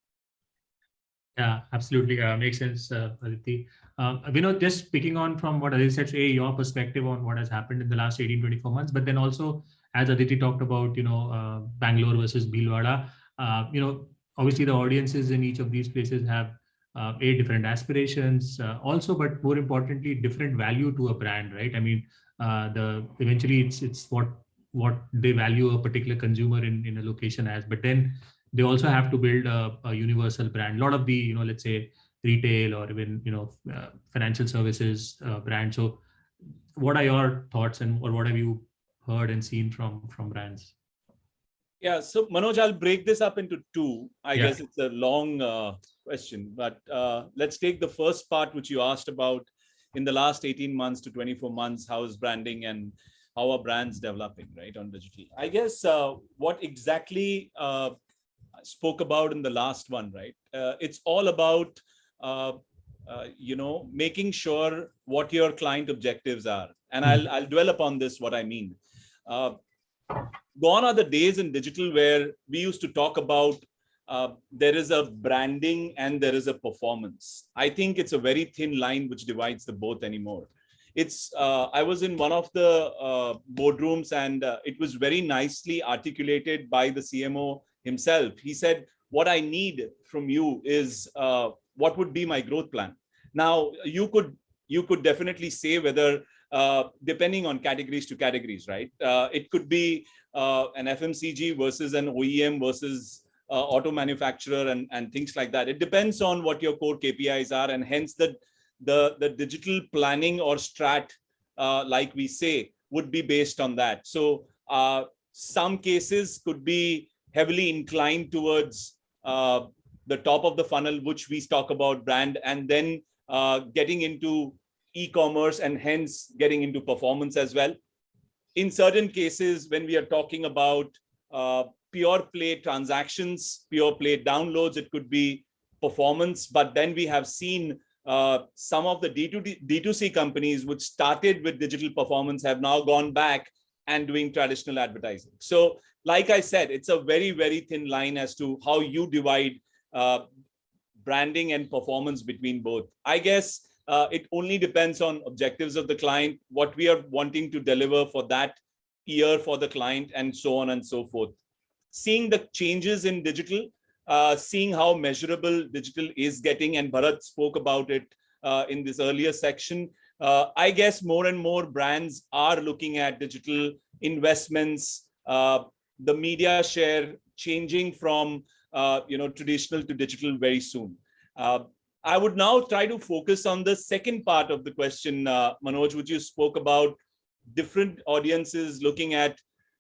Yeah, absolutely. Uh, makes sense, uh, Aditi. Uh, know, just picking on from what Aditi said, say your perspective on what has happened in the last 18, 24 months, but then also, as Aditi talked about, you know, uh, Bangalore versus Bhilwara, uh, you know, obviously the audiences in each of these places have uh, a different aspirations uh, also but more importantly different value to a brand right? I mean uh, the eventually it's it's what what they value a particular consumer in in a location as but then they also have to build a, a universal brand. A lot of the you know let's say retail or even you know uh, financial services uh, brand. So what are your thoughts and or what have you heard and seen from from brands yeah, so Manoj, I'll break this up into two. I yeah. guess it's a long uh, question, but uh, let's take the first part, which you asked about in the last 18 months to 24 months, how is branding and how are brands developing, right, on digital? I guess uh, what exactly uh, spoke about in the last one, right? Uh, it's all about, uh, you know, making sure what your client objectives are. And I'll, I'll dwell upon this, what I mean gone are the days in digital where we used to talk about uh, there is a branding and there is a performance. I think it's a very thin line which divides the both anymore. It's uh, I was in one of the uh, boardrooms and uh, it was very nicely articulated by the CMO himself. He said, what I need from you is uh, what would be my growth plan. Now you could you could definitely say whether uh, depending on categories to categories, right? Uh, it could be uh, an FMCG versus an OEM versus uh, auto manufacturer and, and things like that. It depends on what your core KPIs are and hence the, the, the digital planning or strat, uh, like we say, would be based on that. So some cases could be heavily inclined towards the top of the funnel, which we talk about brand, and then uh, getting into e-commerce and hence getting into performance as well. In certain cases, when we are talking about uh, pure play transactions, pure play downloads, it could be performance, but then we have seen uh, some of the D2D, D2C companies which started with digital performance have now gone back and doing traditional advertising. So like I said, it's a very, very thin line as to how you divide uh, branding and performance between both. I guess uh, it only depends on objectives of the client, what we are wanting to deliver for that year for the client and so on and so forth. Seeing the changes in digital, uh, seeing how measurable digital is getting, and Bharat spoke about it uh, in this earlier section, uh, I guess more and more brands are looking at digital investments, uh, the media share changing from uh, you know traditional to digital very soon. I would now try to focus on the second part of the question, uh, Manoj, which you spoke about different audiences looking at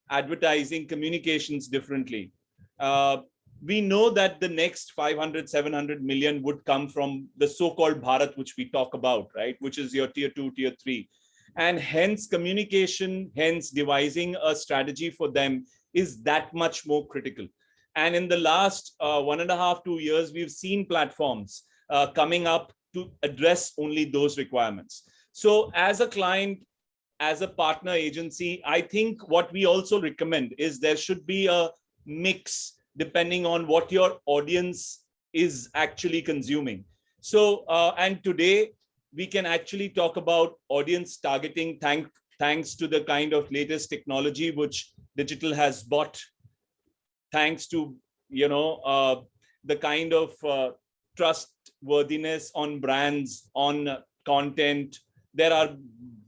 advertising communications differently. Uh, we know that the next 500, 700 million would come from the so-called Bharat, which we talk about, right? Which is your tier two, tier three. And hence communication, hence devising a strategy for them is that much more critical. And in the last uh, one and a half, two years, we've seen platforms uh, coming up to address only those requirements. So as a client, as a partner agency, I think what we also recommend is there should be a mix depending on what your audience is actually consuming. So, uh, and today we can actually talk about audience targeting thank, thanks to the kind of latest technology which digital has bought, thanks to, you know, uh, the kind of uh, trustworthiness on brands, on content. There are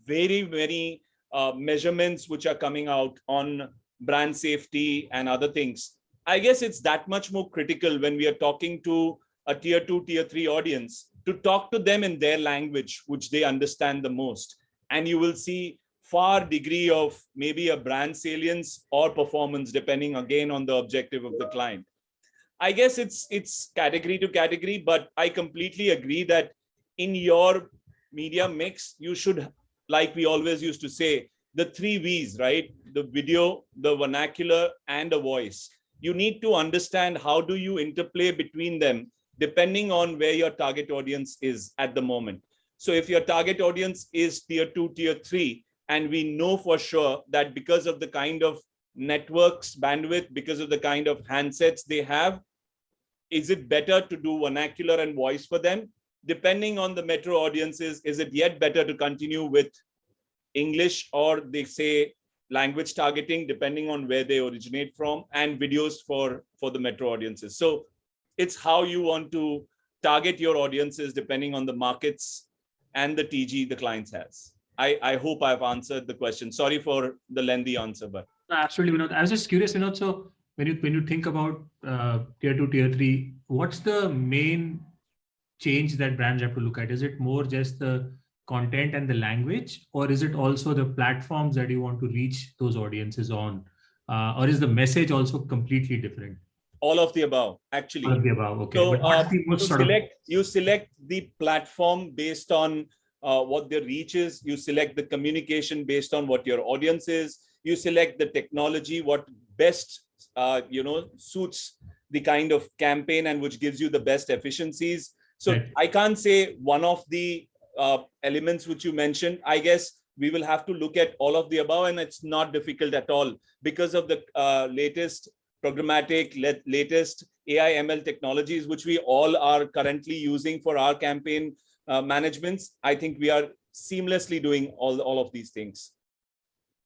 very, very uh, measurements which are coming out on brand safety and other things. I guess it's that much more critical when we are talking to a tier two, tier three audience to talk to them in their language, which they understand the most. And you will see far degree of maybe a brand salience or performance, depending again on the objective of the client. I guess it's it's category to category, but I completely agree that in your media mix, you should, like we always used to say, the three V's, right? The video, the vernacular, and the voice. You need to understand how do you interplay between them depending on where your target audience is at the moment. So if your target audience is tier two, tier three, and we know for sure that because of the kind of networks bandwidth, because of the kind of handsets they have, is it better to do vernacular and voice for them? Depending on the metro audiences, is it yet better to continue with English or they say language targeting, depending on where they originate from and videos for, for the metro audiences. So it's how you want to target your audiences depending on the markets and the TG the clients has. I, I hope I've answered the question. Sorry for the lengthy answer, but absolutely not. I was just curious, you know, so when you when you think about uh, tier two, tier three, what's the main change that brands have to look at? Is it more just the content and the language, or is it also the platforms that you want to reach those audiences on, uh, or is the message also completely different? all of the above actually. All of the above okay. So uh, you select you select the platform based on uh, what the reach is. You select the communication based on what your audience is. You select the technology what best uh, you know suits the kind of campaign and which gives you the best efficiencies so right. i can't say one of the uh, elements which you mentioned i guess we will have to look at all of the above and it's not difficult at all because of the uh, latest programmatic latest AI ML technologies, which we all are currently using for our campaign uh, managements. I think we are seamlessly doing all, all of these things.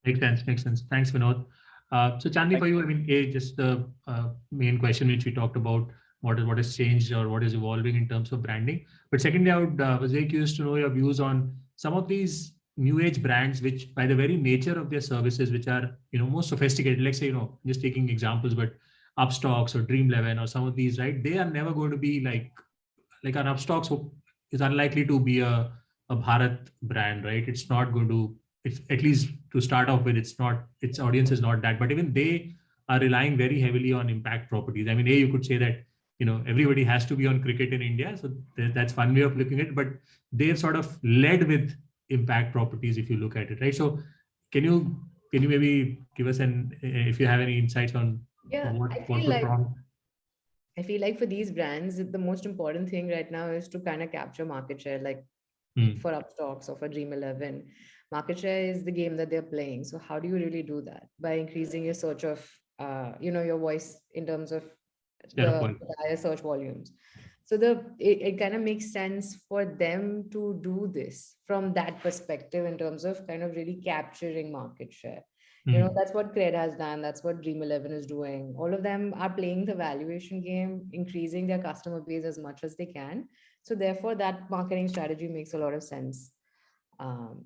Makes sense, makes sense. Thanks, Vinod. Uh, so Chandni, for you, I mean, a, just the uh, main question which we talked about, what is what has changed or what is evolving in terms of branding. But secondly, I would, uh, was very curious to know your views on some of these new age brands which by the very nature of their services which are you know more sophisticated. Let's say you know just taking examples but Upstox or dream11 or some of these right? They are never going to be like like an Upstox is unlikely to be a, a bharat brand right? It's not going to it's at least to start off with it's not its audience is not that but even they are relying very heavily on impact properties i mean a you could say that you know everybody has to be on cricket in india so that's one way of looking at it but they've sort of led with impact properties if you look at it, right? So can you can you maybe give us an if you have any insights on yeah, what, I what like, wrong? I feel like for these brands, the most important thing right now is to kind of capture market share, like hmm. for Upstox or for Dream11. Market share is the game that they're playing. So how do you really do that? By increasing your search of, uh, you know, your voice in terms of the, the higher search volumes so the it, it kind of makes sense for them to do this from that perspective in terms of kind of really capturing market share mm. you know hmm. that's what cred has done that's what dream11 is doing all of them are playing the valuation game increasing their customer base as much as they can so therefore that marketing strategy makes a lot of sense um,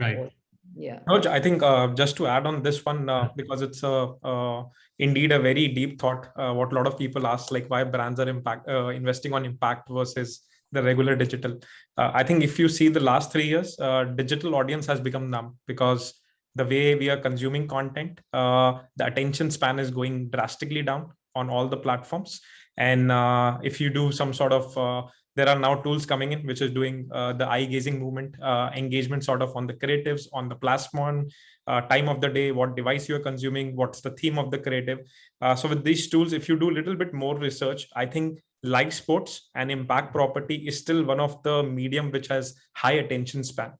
right. Yeah. Raj, i think uh, just to add on this one uh, because it's a uh, indeed a very deep thought uh, what a lot of people ask like why brands are impact uh, investing on impact versus the regular digital. Uh, i think if you see the last three years digital audience has become numb because the way we are consuming content the attention span is going drastically down on all the platforms. And if you do some sort of there are now tools coming in which is doing uh, the eye gazing movement uh, engagement sort of on the creatives on the plasmon uh, time of the day what device you're consuming what's the theme of the creative. Uh, so with these tools if you do a little bit more research i think live sports and impact property is still one of the medium which has high attention span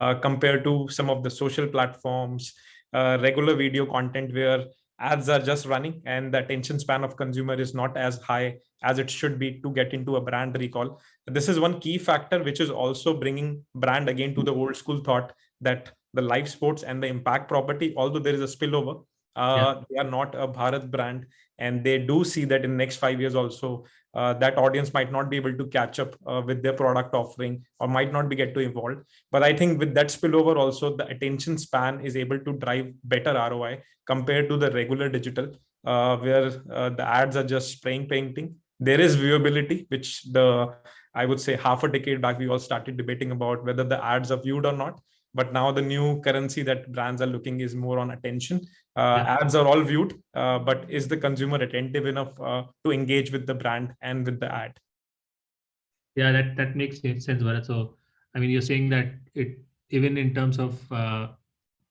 uh, compared to some of the social platforms uh, regular video content where ads are just running and the attention span of consumer is not as high as it should be to get into a brand recall. This is one key factor which is also bringing brand again to the old school thought that the live sports and the impact property, although there is a spillover, uh, Yeah. they are not a Bharat brand and they do see that in next five years also uh, that audience might not be able to catch up uh, with their product offering or might not be get to evolve but i think with that spillover also the attention span is able to drive better roi compared to the regular digital uh, where uh, the ads are just spraying painting there is viewability which the i would say half a decade back we all started debating about whether the ads are viewed or not but now the new currency that brands are looking is more on attention uh, Yeah. ads are all viewed uh, but is the consumer attentive enough uh, to engage with the brand and with the ad Yeah, that that makes sense, Bharat. So, I mean, you're saying that it even in terms of uh,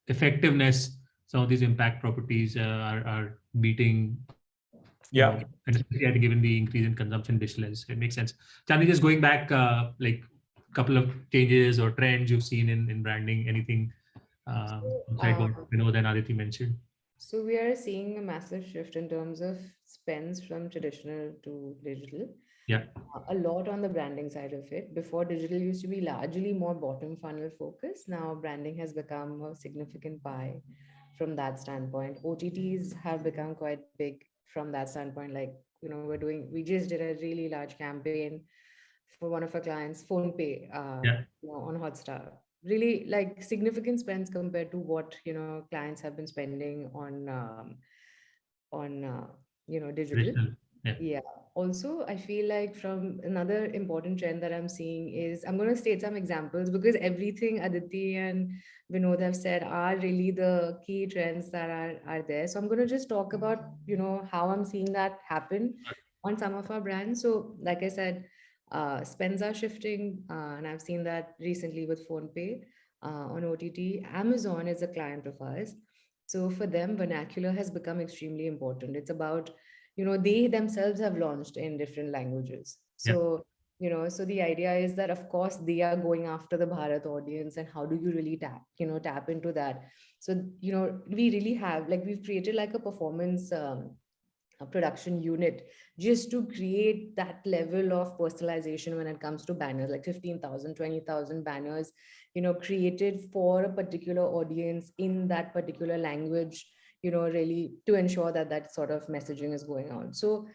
effectiveness, some of these impact properties uh, are are beating. You Yeah. know, and especially I given the increase in consumption digital, it makes sense. Chandni, just going back, uh, like a couple of changes or trends you've seen in in branding, anything um, outside what um, Vinod and Aditi mentioned. So we are seeing a massive shift in terms of spends from traditional to digital. Yeah. Uh, A lot on the branding side of it. Before digital used to be largely more bottom funnel focused. Now branding has become a significant pie from that standpoint. OTTs have become quite big from that standpoint. Like, you know, we're doing, we just did a really large campaign for one of our clients, PhonePe, uh, Yeah. you know, on Hotstar really like significant spends compared to what you know clients have been spending on um, on uh, you know digital Digital. Yeah. yeah also i feel like from another important trend that i'm seeing is i'm going to state some examples because everything aditi and vinod have said are really the key trends that are are there so i'm going to just talk about you know how i'm seeing that happen on some of our brands so like i said uh, spends are shifting, uh, and I've seen that recently with PhonePe uh, on OTT. Amazon is a client of ours. So for them, vernacular has become extremely important. It's about, you know, they themselves have launched in different languages. Yeah. So, you know, so the idea is that, of course, they are going after the Bharat audience and how do you really tap, you know, tap into that? So, you know, we really have, like, we've created like a performance um, a production unit just to create that level of personalization when it comes to banners like 15,000 20,000 banners you know created for a particular audience in that particular language you know really to ensure that that sort of messaging is going on so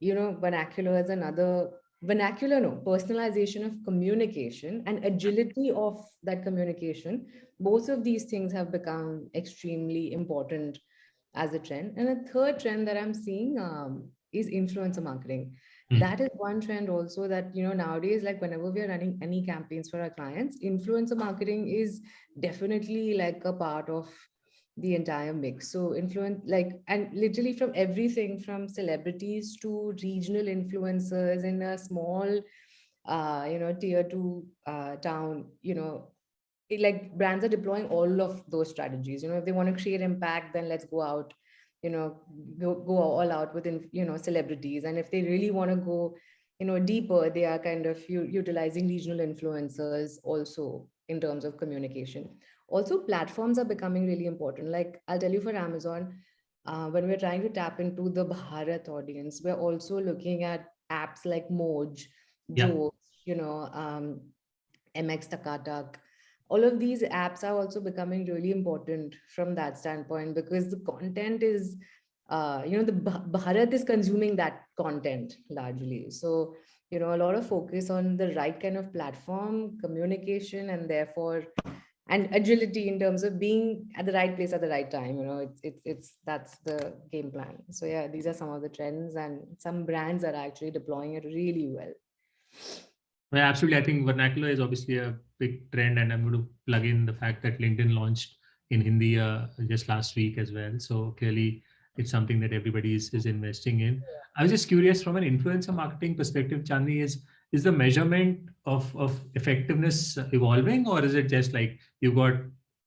you know vernacular is another vernacular no personalization of communication and agility of that communication both of these things have become extremely important as a trend. And a third trend that I'm seeing um, is influencer marketing. Hmm. That is one trend also that, you know, nowadays, like whenever we are running any campaigns for our clients, influencer marketing is definitely like a part of the entire mix. So influence like, and literally from everything from celebrities to regional influencers in a small, uh, you know, tier two uh, town, you know, it, like brands are deploying all of those strategies. You know if they want to create impact then let's go out you know go, go all out within you know celebrities. And if they really want to go you know deeper they are kind of utilizing regional influencers also in terms of communication also platforms are becoming really important. Like i'll tell you for amazon uh, when we're trying to tap into the bharat audience we're also looking at apps like moj Yeah. Joe, you know um, mx takatak all of these apps are also becoming really important from that standpoint because the content is uh, you know the Bha- bharat is consuming that content largely. So you know a lot of focus on the right kind of platform communication and therefore and agility in terms of being at the right place at the right time you know it's it's, it's that's the game plan so yeah these are some of the trends and some brands are actually deploying it really well Well, absolutely. I think vernacular is obviously a big trend, and I'm going to plug in the fact that LinkedIn launched in Hindi uh, just last week as well. So clearly, it's something that everybody is, is investing in. I was just curious from an influencer marketing perspective, Chandni, is is the measurement of of effectiveness evolving, or is it just like you got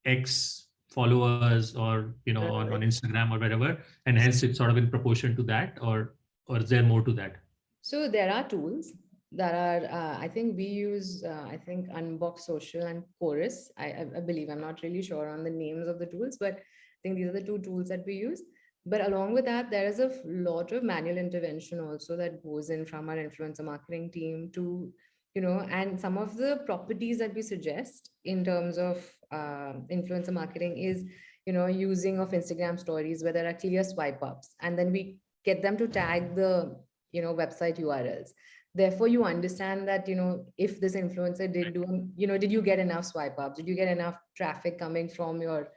X followers or you know on, on Instagram or wherever, and hence it's sort of in proportion to that, or or is there more to that? So there are tools that are, uh, I think we use, uh, I think Unbox Social and Qoruz. I, I, I believe, I'm not really sure on the names of the tools, but I think these are the two tools that we use. But along with that, there is a lot of manual intervention also that goes in from our influencer marketing team to, you know, and some of the properties that we suggest in terms of uh, influencer marketing is, you know, using of Instagram stories where there are clear swipe ups, and then we get them to tag the, you know, website URLs. Therefore, you understand that, you know, if this influencer did do, you know, did you get enough swipe ups? Did you get enough traffic coming from your,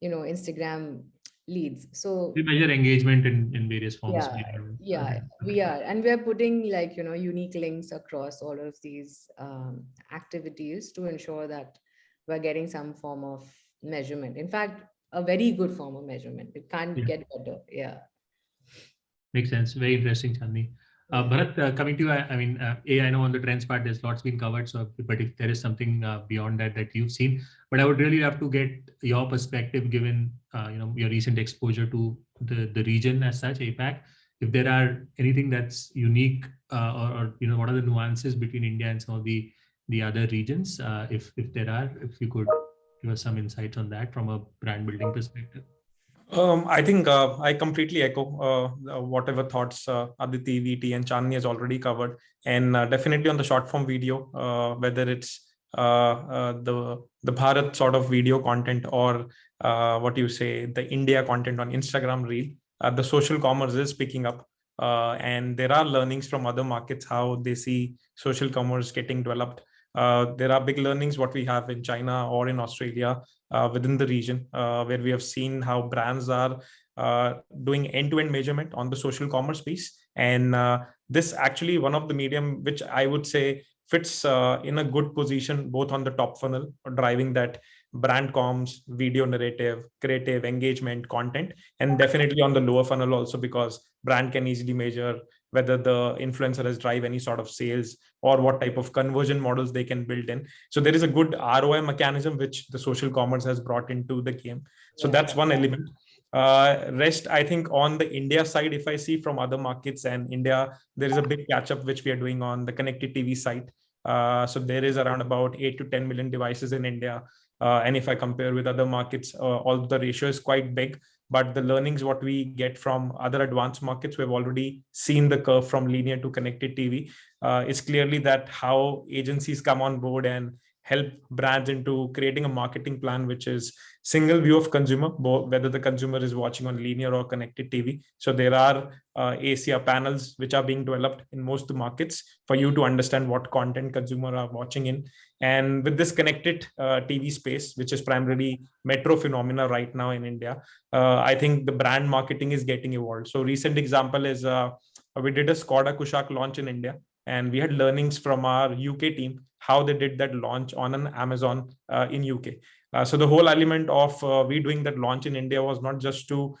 you know, Instagram leads. So we measure engagement in in various forms yeah yeah we are. And we're putting like you know unique links across all of these um, activities to ensure that we're getting some form of measurement. In fact a very good form of measurement. It can't Yeah. get better. Yeah. Makes sense. Very interesting, Chandni. Uh, Bharat, uh, coming to you, I, I mean, uh, A, I know on the trends part, there's lots been covered. So, but if there is something uh, beyond that that you've seen, but I would really love to get your perspective, given uh, you know your recent exposure to the the region as such, APAC. If there are anything that's unique, uh, or, or you know, what are the nuances between India and some of the the other regions? If if there are, if you could give us some insights on that from a brand building perspective. Um, I think uh, I completely echo uh, whatever thoughts uh, Aditi, VT, and Chandni has already covered, and uh, definitely on the short form video, uh, whether it's uh, the the Bharat sort of video content or what you say the India content on Instagram Reel, the social commerce is picking up, and there are learnings from other markets how they see social commerce getting developed. Uh, there are big learnings what we have in China or in Australia uh, within the region, uh, where we have seen how brands are uh, doing end-to-end measurement on the social commerce piece. And uh, this actually one of the medium which I would say fits uh, in a good position, both on the top funnel, driving that brand comms, video narrative, creative engagement, content, and definitely on the lower funnel also because brand can easily measure whether the influencer has drive any sort of sales or what type of conversion models they can build in. So there is a good ROI mechanism which the social commerce has brought into the game. So that's one element. Uh, rest, I think on the India side, if I see from other markets and India, there is a big catch up which we are doing on the connected TV side. Uh, so there is around about eight to 10 million devices in India. Uh, and if I compare with other markets, uh, all the ratio is quite big. But the learnings what we get from other advanced markets, we've already seen the curve from linear to connected TV. Uh, it's clearly that how agencies come on board and help brands into creating a marketing plan which is single view of consumer whether the consumer is watching on linear or connected tv so there are uh, ACR panels which are being developed in most markets for you to understand what content consumer are watching in and with this connected uh, tv space which is primarily metro phenomena right now in india uh, i think the brand marketing is getting evolved. So recent example is uh, we did a skoda kushaq launch in india and we had learnings from our uk team how they did that launch on an amazon uh, in uk uh, so the whole element of uh, we doing that launch in india was not just to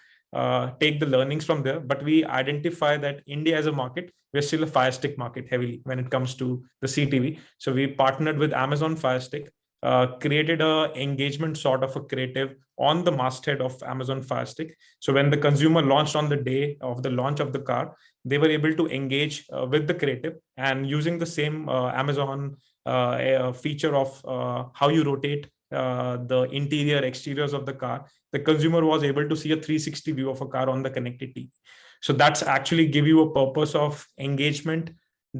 take the learnings from there but we identify that india as a market we're still a fire stick market heavily when it comes to the ctv so we partnered with amazon fire stick uh, created a engagement sort of a creative on the masthead of Amazon Fire Stick. So when the consumer launched on the day of the launch of the car, they were able to engage uh, with the creative and using the same uh, Amazon uh, feature of uh, how you rotate uh, the interior exteriors of the car, the consumer was able to see a 360 view of a car on the connected TV. So that's actually give you a purpose of engagement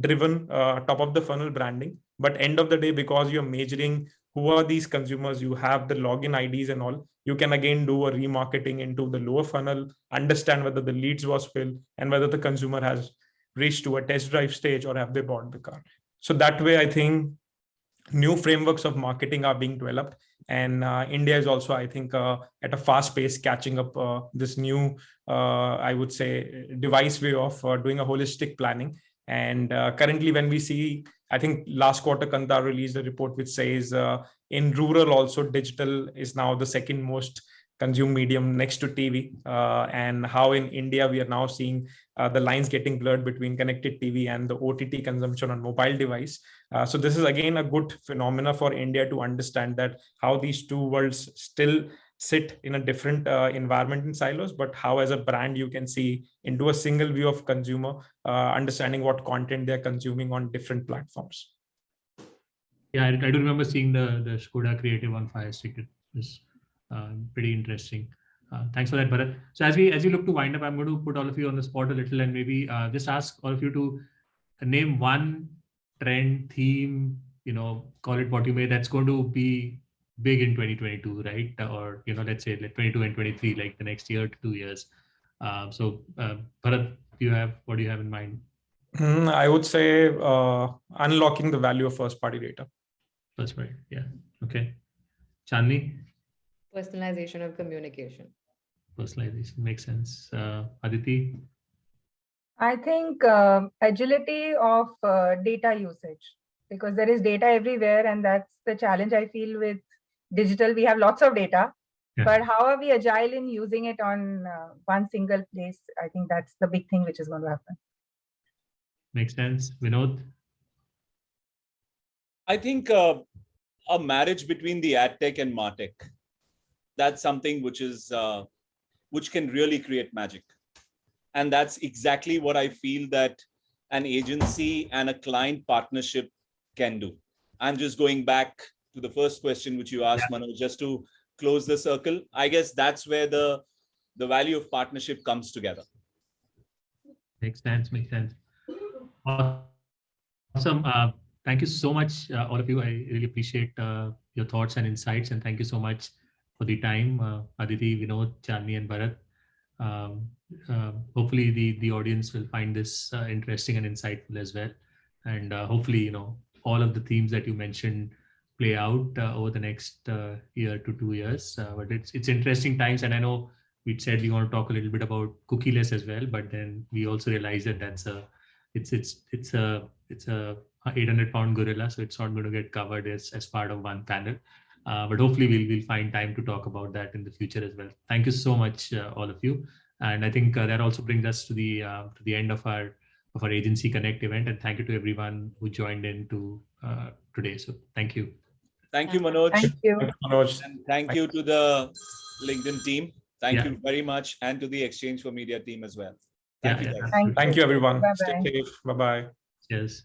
driven uh, top of the funnel branding. But end of the day, because you're measuring who are these consumers, you have the login IDs and all, you can again do a remarketing into the lower funnel, understand whether the leads was filled and whether the consumer has reached to a test drive stage or have they bought the car. So that way, I think new frameworks of marketing are being developed and uh, india is also i think uh, at a fast pace catching up uh, this new uh, i would say device way of uh, doing a holistic planning. And uh, currently when we see i think last quarter kantar released a report which says in rural also digital is now the second most consumed medium next to tv and how in india we are now seeing uh, the lines getting blurred between connected TV and the OTT consumption on mobile device. Uh, so this is again a good phenomena for India to understand that how these two worlds still sit in a different uh, environment in silos, but how as a brand you can see into a single view of consumer, uh, understanding what content they're consuming on different platforms. Yeah, I, I do remember seeing the the Skoda creative on Fire uh, pretty interesting. Uh, thanks for that, Bharat. So as we as we look to wind up, I'm going to put all of you on the spot a little and maybe uh, just ask all of you to name one trend, theme, you know, call it what you may, that's going to be big in 2022, right? Or you know, let's say like 22 and 23, like the next year to two years. Um, so, uh, Bharat, do you have what do you have in mind? Mm, I would say uh, unlocking the value of first party data. That's right. Yeah. Okay. Chandni, Personalization of communication. personalization makes sense. Uh, Aditi, I think uh, agility of uh, data usage because there is data everywhere and that's the challenge I feel with digital. We have lots of data, Yeah. but how are we agile in using it on uh, one single place? I think that's the big thing which is going to happen. makes sense. Vinod, I think uh, a marriage between the ad tech and martech. That's something which is uh, which can really create magic, and that's exactly what I feel that an agency and a client partnership can do. I'm just going back to the first question which you asked, Manoj, just to close the circle. I guess that's where the the value of partnership comes together. makes sense. Makes sense. Awesome. Uh, thank you so much, uh, all of you. I really appreciate uh, your thoughts and insights, and thank you so much for the time, uh, Aditi, Vinod, Chandni, and Bharat. Um, uh, hopefully, the the audience will find this uh, interesting and insightful as well, and uh, hopefully, you know, all of the themes that you mentioned play out uh, over the next uh, year to two years. But it's it's interesting times, and I know we said we want to talk a little bit about cookieless as well, but then we also realize that that's a it's it's it's a it's a 800 pound gorilla, so it's not going to get covered as as part of one panel. Uh, but hopefully we'll we'll find time to talk about that in the future as well. Thank you so much, uh, all of you. And I think uh, that also brings us to the uh, to the end of our of our agency connect event. And thank you to everyone who joined in to uh, today. So thank you. Thank you, Manoj. Thank you. Manoj. And thank you to the LinkedIn team. Thank Yeah. you very much. And to the exchange4media team as well. Yeah, Thank you. yeah, guys. Thank Thank you, everyone. Bye-bye. Stay safe. Bye bye. Cheers.